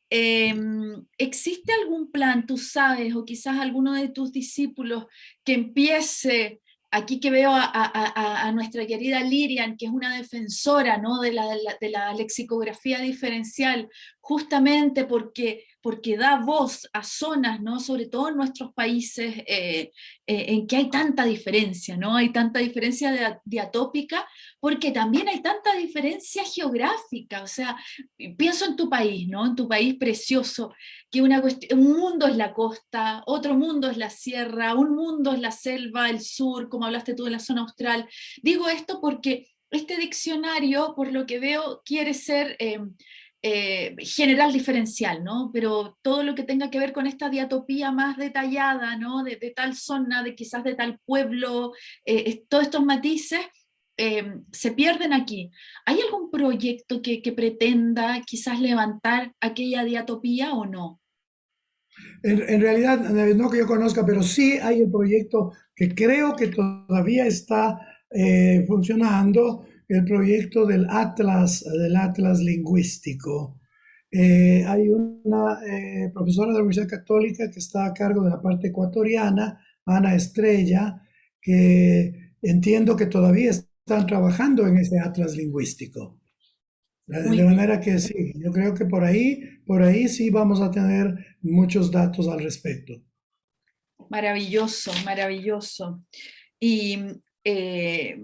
em, ¿existe algún plan, tú sabes, o quizás alguno de tus discípulos que empiece aquí que veo a, nuestra querida Lirian, que es una defensora ¿no? de, la, de, la, lexicografía diferencial, justamente porque, porque da voz a zonas, ¿no? sobre todo en nuestros países, eh, eh, en que hay tanta diferencia, ¿no? hay tanta diferencia diatópica, porque también hay tanta diferencia geográfica, o sea, pienso en tu país, ¿no? en tu país precioso, que una un mundo es la costa, otro mundo es la sierra, un mundo es la selva, el sur, como hablaste tú de la zona austral. Digo esto porque este diccionario, por lo que veo, quiere ser eh, eh, general diferencial, ¿no? Pero todo lo que tenga que ver con esta diatopía más detallada, ¿no? De, tal zona, de quizás de tal pueblo, eh, todos estos matices, eh, se pierden aquí. ¿Hay algún proyecto que, pretenda quizás levantar aquella diatopía o no? En, realidad, no que yo conozca, pero sí hay el proyecto que creo que todavía está funcionando, el proyecto del Atlas, del Atlas lingüístico. Eh, hay una profesora de la Universidad Católica que está a cargo de la parte ecuatoriana, Ana Estrella, que entiendo que todavía está están trabajando en ese atlas lingüístico. De manera que sí, yo creo que por ahí, por ahí sí vamos a tener muchos datos al respecto. Maravilloso, maravilloso. Y eh,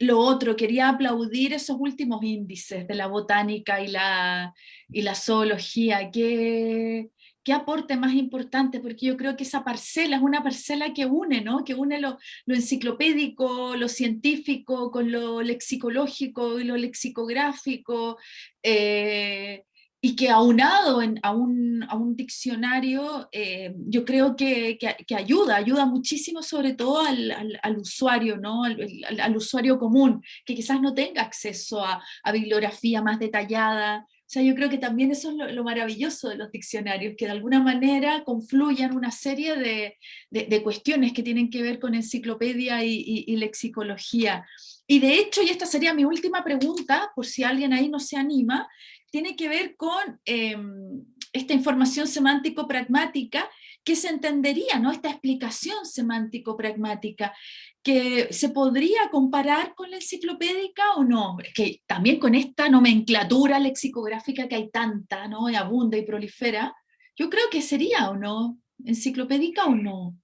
lo otro, quería aplaudir esos últimos índices de la botánica y la, y la zoología, que qué aporte más importante, porque yo creo que esa parcela es una parcela que une, ¿no? Que une lo, enciclopédico, lo científico, con lo lexicológico y lo lexicográfico, eh, y que aunado a, un, a un diccionario, eh, yo creo que, que, ayuda, ayuda muchísimo sobre todo al, al, usuario, ¿no? Al, usuario común, que quizás no tenga acceso a, a bibliografía más detallada, o sea, yo creo que también eso es lo, maravilloso de los diccionarios, que de alguna manera confluyan una serie de, de, cuestiones que tienen que ver con enciclopedia y, lexicología. Y de hecho, y esta sería mi última pregunta, por si alguien ahí no se anima, tiene que ver con em, esta información semántico-pragmática que se entendería, ¿no? esta explicación semántico-pragmática que se podría comparar con la enciclopédica o no, que también con esta nomenclatura lexicográfica que hay tanta, ¿no? Y abunda y prolifera, yo creo que sería o no, enciclopédica o no.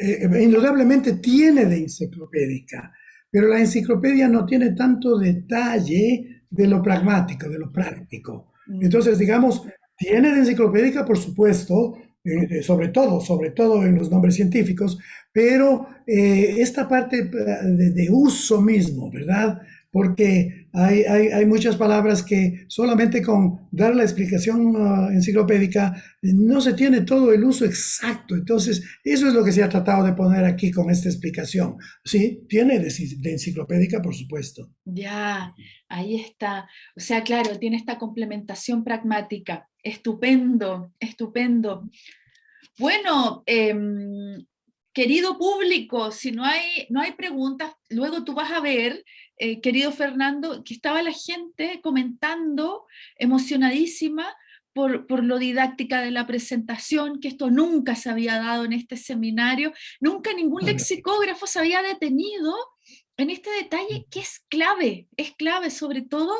Eh, eh, indudablemente tiene de enciclopédica, pero la enciclopedia no tiene tanto detalle de lo pragmático, de lo práctico. Mm. Entonces, digamos, tiene de enciclopédica, por supuesto, eh, sobre todo, sobre todo en los nombres científicos, pero eh, esta parte eh, de, uso mismo, ¿verdad? Porque hay, hay, muchas palabras que solamente con dar la explicación uh, enciclopédica no se tiene todo el uso exacto. Entonces, eso es lo que se ha tratado de poner aquí con esta explicación. Sí, tiene de, enciclopédica, por supuesto. Ya, ahí está. O sea, claro, tiene esta complementación pragmática. Estupendo, estupendo. Bueno, em, querido público, si no hay, no hay preguntas, luego tú vas a ver, eh, querido Fernando, que estaba la gente comentando, emocionadísima, por, por, lo didáctica de la presentación, que esto nunca se había dado en este seminario, nunca ningún lexicógrafo se había detenido en este detalle que es clave, es clave sobre todo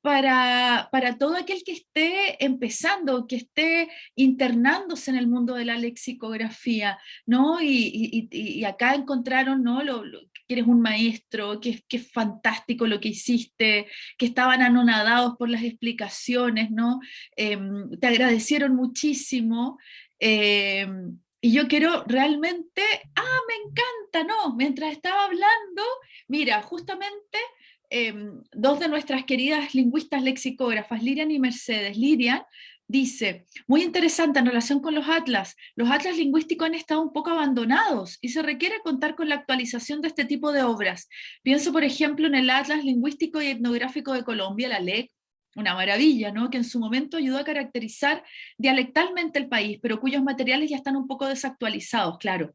para, para, todo aquel que esté empezando, que esté internándose en el mundo de la lexicografía, ¿no? Y, y, acá encontraron, ¿no? Lo, que eres un maestro, que, que, es fantástico lo que hiciste, que estaban anonadados por las explicaciones, ¿no? Em, te agradecieron muchísimo. Em, y yo quiero realmente, ah, me encanta, no, mientras estaba hablando, mira, justamente Em, dos de nuestras queridas lingüistas lexicógrafas, Lirian y Mercedes. Lirian dice, muy interesante en relación con los atlas, los atlas lingüísticos han estado un poco abandonados y se requiere contar con la actualización de este tipo de obras. Pienso, por ejemplo, en el Atlas Lingüístico y Etnográfico de Colombia, la LEC, una maravilla, ¿no? que en su momento ayudó a caracterizar dialectalmente el país, pero cuyos materiales ya están un poco desactualizados, claro.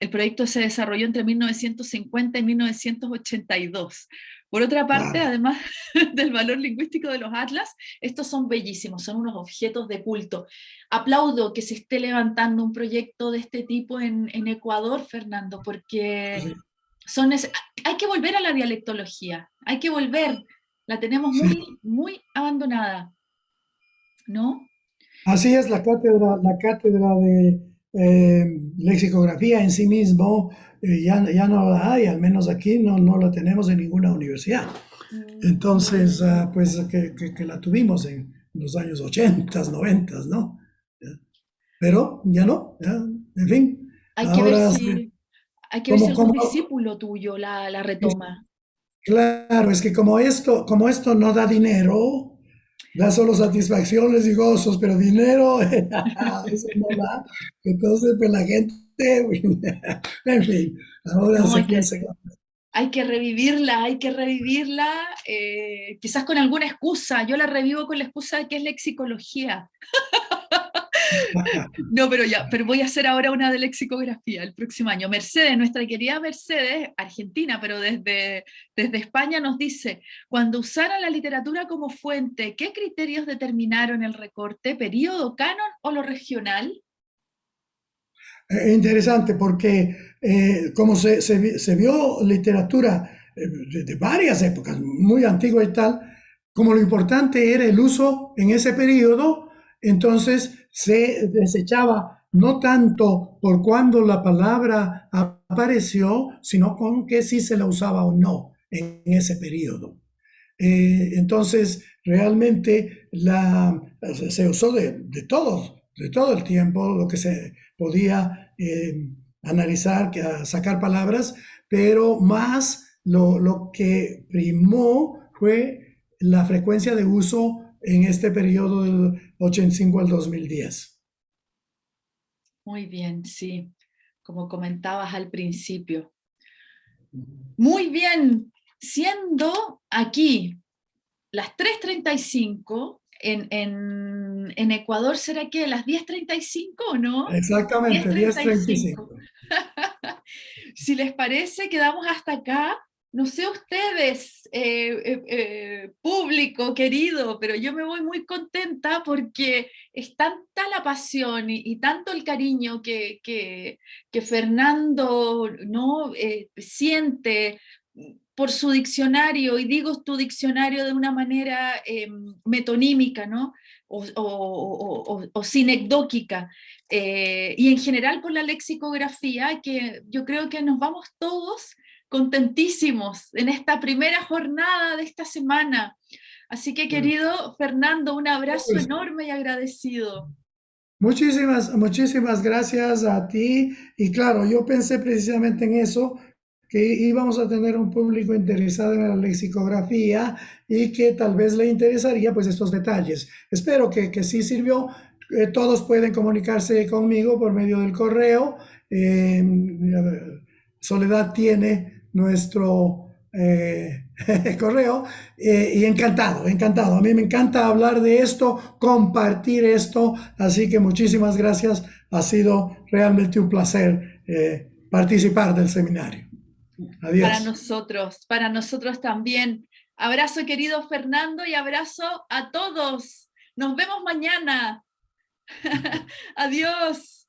El proyecto se desarrolló entre 1950 y 1982. Por otra parte, además del valor lingüístico de los atlas, estos son bellísimos, son unos objetos de culto. Aplaudo que se esté levantando un proyecto de este tipo en, Ecuador, Fernando, porque son hay que volver a la dialectología, hay que volver, la tenemos muy, muy abandonada, ¿no? Así es, la cátedra, la cátedra de eh, lexicografía en sí mismo eh, ya, ya, no la hay, al menos aquí no, no la tenemos en ninguna universidad. Mm. Entonces, ah, pues que, que, la tuvimos en los años 80, 90, ¿no? Pero ya no, en fin. Hay que ver si, hay que ver si un discípulo tuyo la, la retoma. Claro, es que como esto, como esto no da dinero, da solo satisfacciones y gozos, pero dinero, eso no da. Entonces, pues la gente, en fin, ahora se piensa hay que revivirla, hay que revivirla, eh, quizás con alguna excusa. Yo la revivo con la excusa de que es lexicología. No, pero ya, pero voy a hacer ahora una de lexicografía el próximo año. Mercedes, nuestra querida Mercedes, argentina, pero desde, desde España nos dice, cuando usaron la literatura como fuente, ¿qué criterios determinaron el recorte? ¿Período, canon o lo regional? Eh, interesante, porque eh, como se, se, vio literatura eh, de, de varias épocas, muy antigua y tal, como lo importante era el uso en ese periodo, entonces se desechaba no tanto por cuando la palabra apareció, sino con que si se la usaba o no en ese periodo. Eh, entonces, realmente la, se usó de, todo, de todo el tiempo, lo que se podía eh, analizar, sacar palabras, pero más lo, lo que primó fue la frecuencia de uso en este periodo 85 al 2010. Muy bien, sí, como comentabas al principio. Muy bien, siendo aquí las 3.35, en, en, en, Ecuador será que las 10.35 o no? Exactamente, 10.35. si les parece, quedamos hasta acá no sé ustedes, eh, eh, eh, público querido, pero yo me voy muy contenta porque es tanta la pasión y, tanto el cariño que, que, Fernando ¿no? siente por su diccionario, y digo tu diccionario de una manera metonímica, ¿no? o, o, o, sinecdóquica, y en general por la lexicografía, que yo creo que nos vamos todos contentísimos en esta primera jornada de esta semana. Así que querido Fernando, un abrazo enorme y agradecido. Muchísimas, muchísimas gracias a ti. Y claro, yo pensé precisamente en eso, que íbamos a tener un público interesado en la lexicografía y que tal vez le interesaría pues estos detalles. Espero que, que sí sirvió. Eh, todos pueden comunicarse conmigo por medio del correo. Eh, Soledad tiene nuestro eh, correo eh, y encantado, encantado. A mí me encanta hablar de esto, compartir esto, así que muchísimas gracias. Ha sido realmente un placer eh, participar del seminario. Adiós. Para nosotros, para nosotros también. Abrazo querido Fernando y abrazo a todos. Nos vemos mañana. Adiós.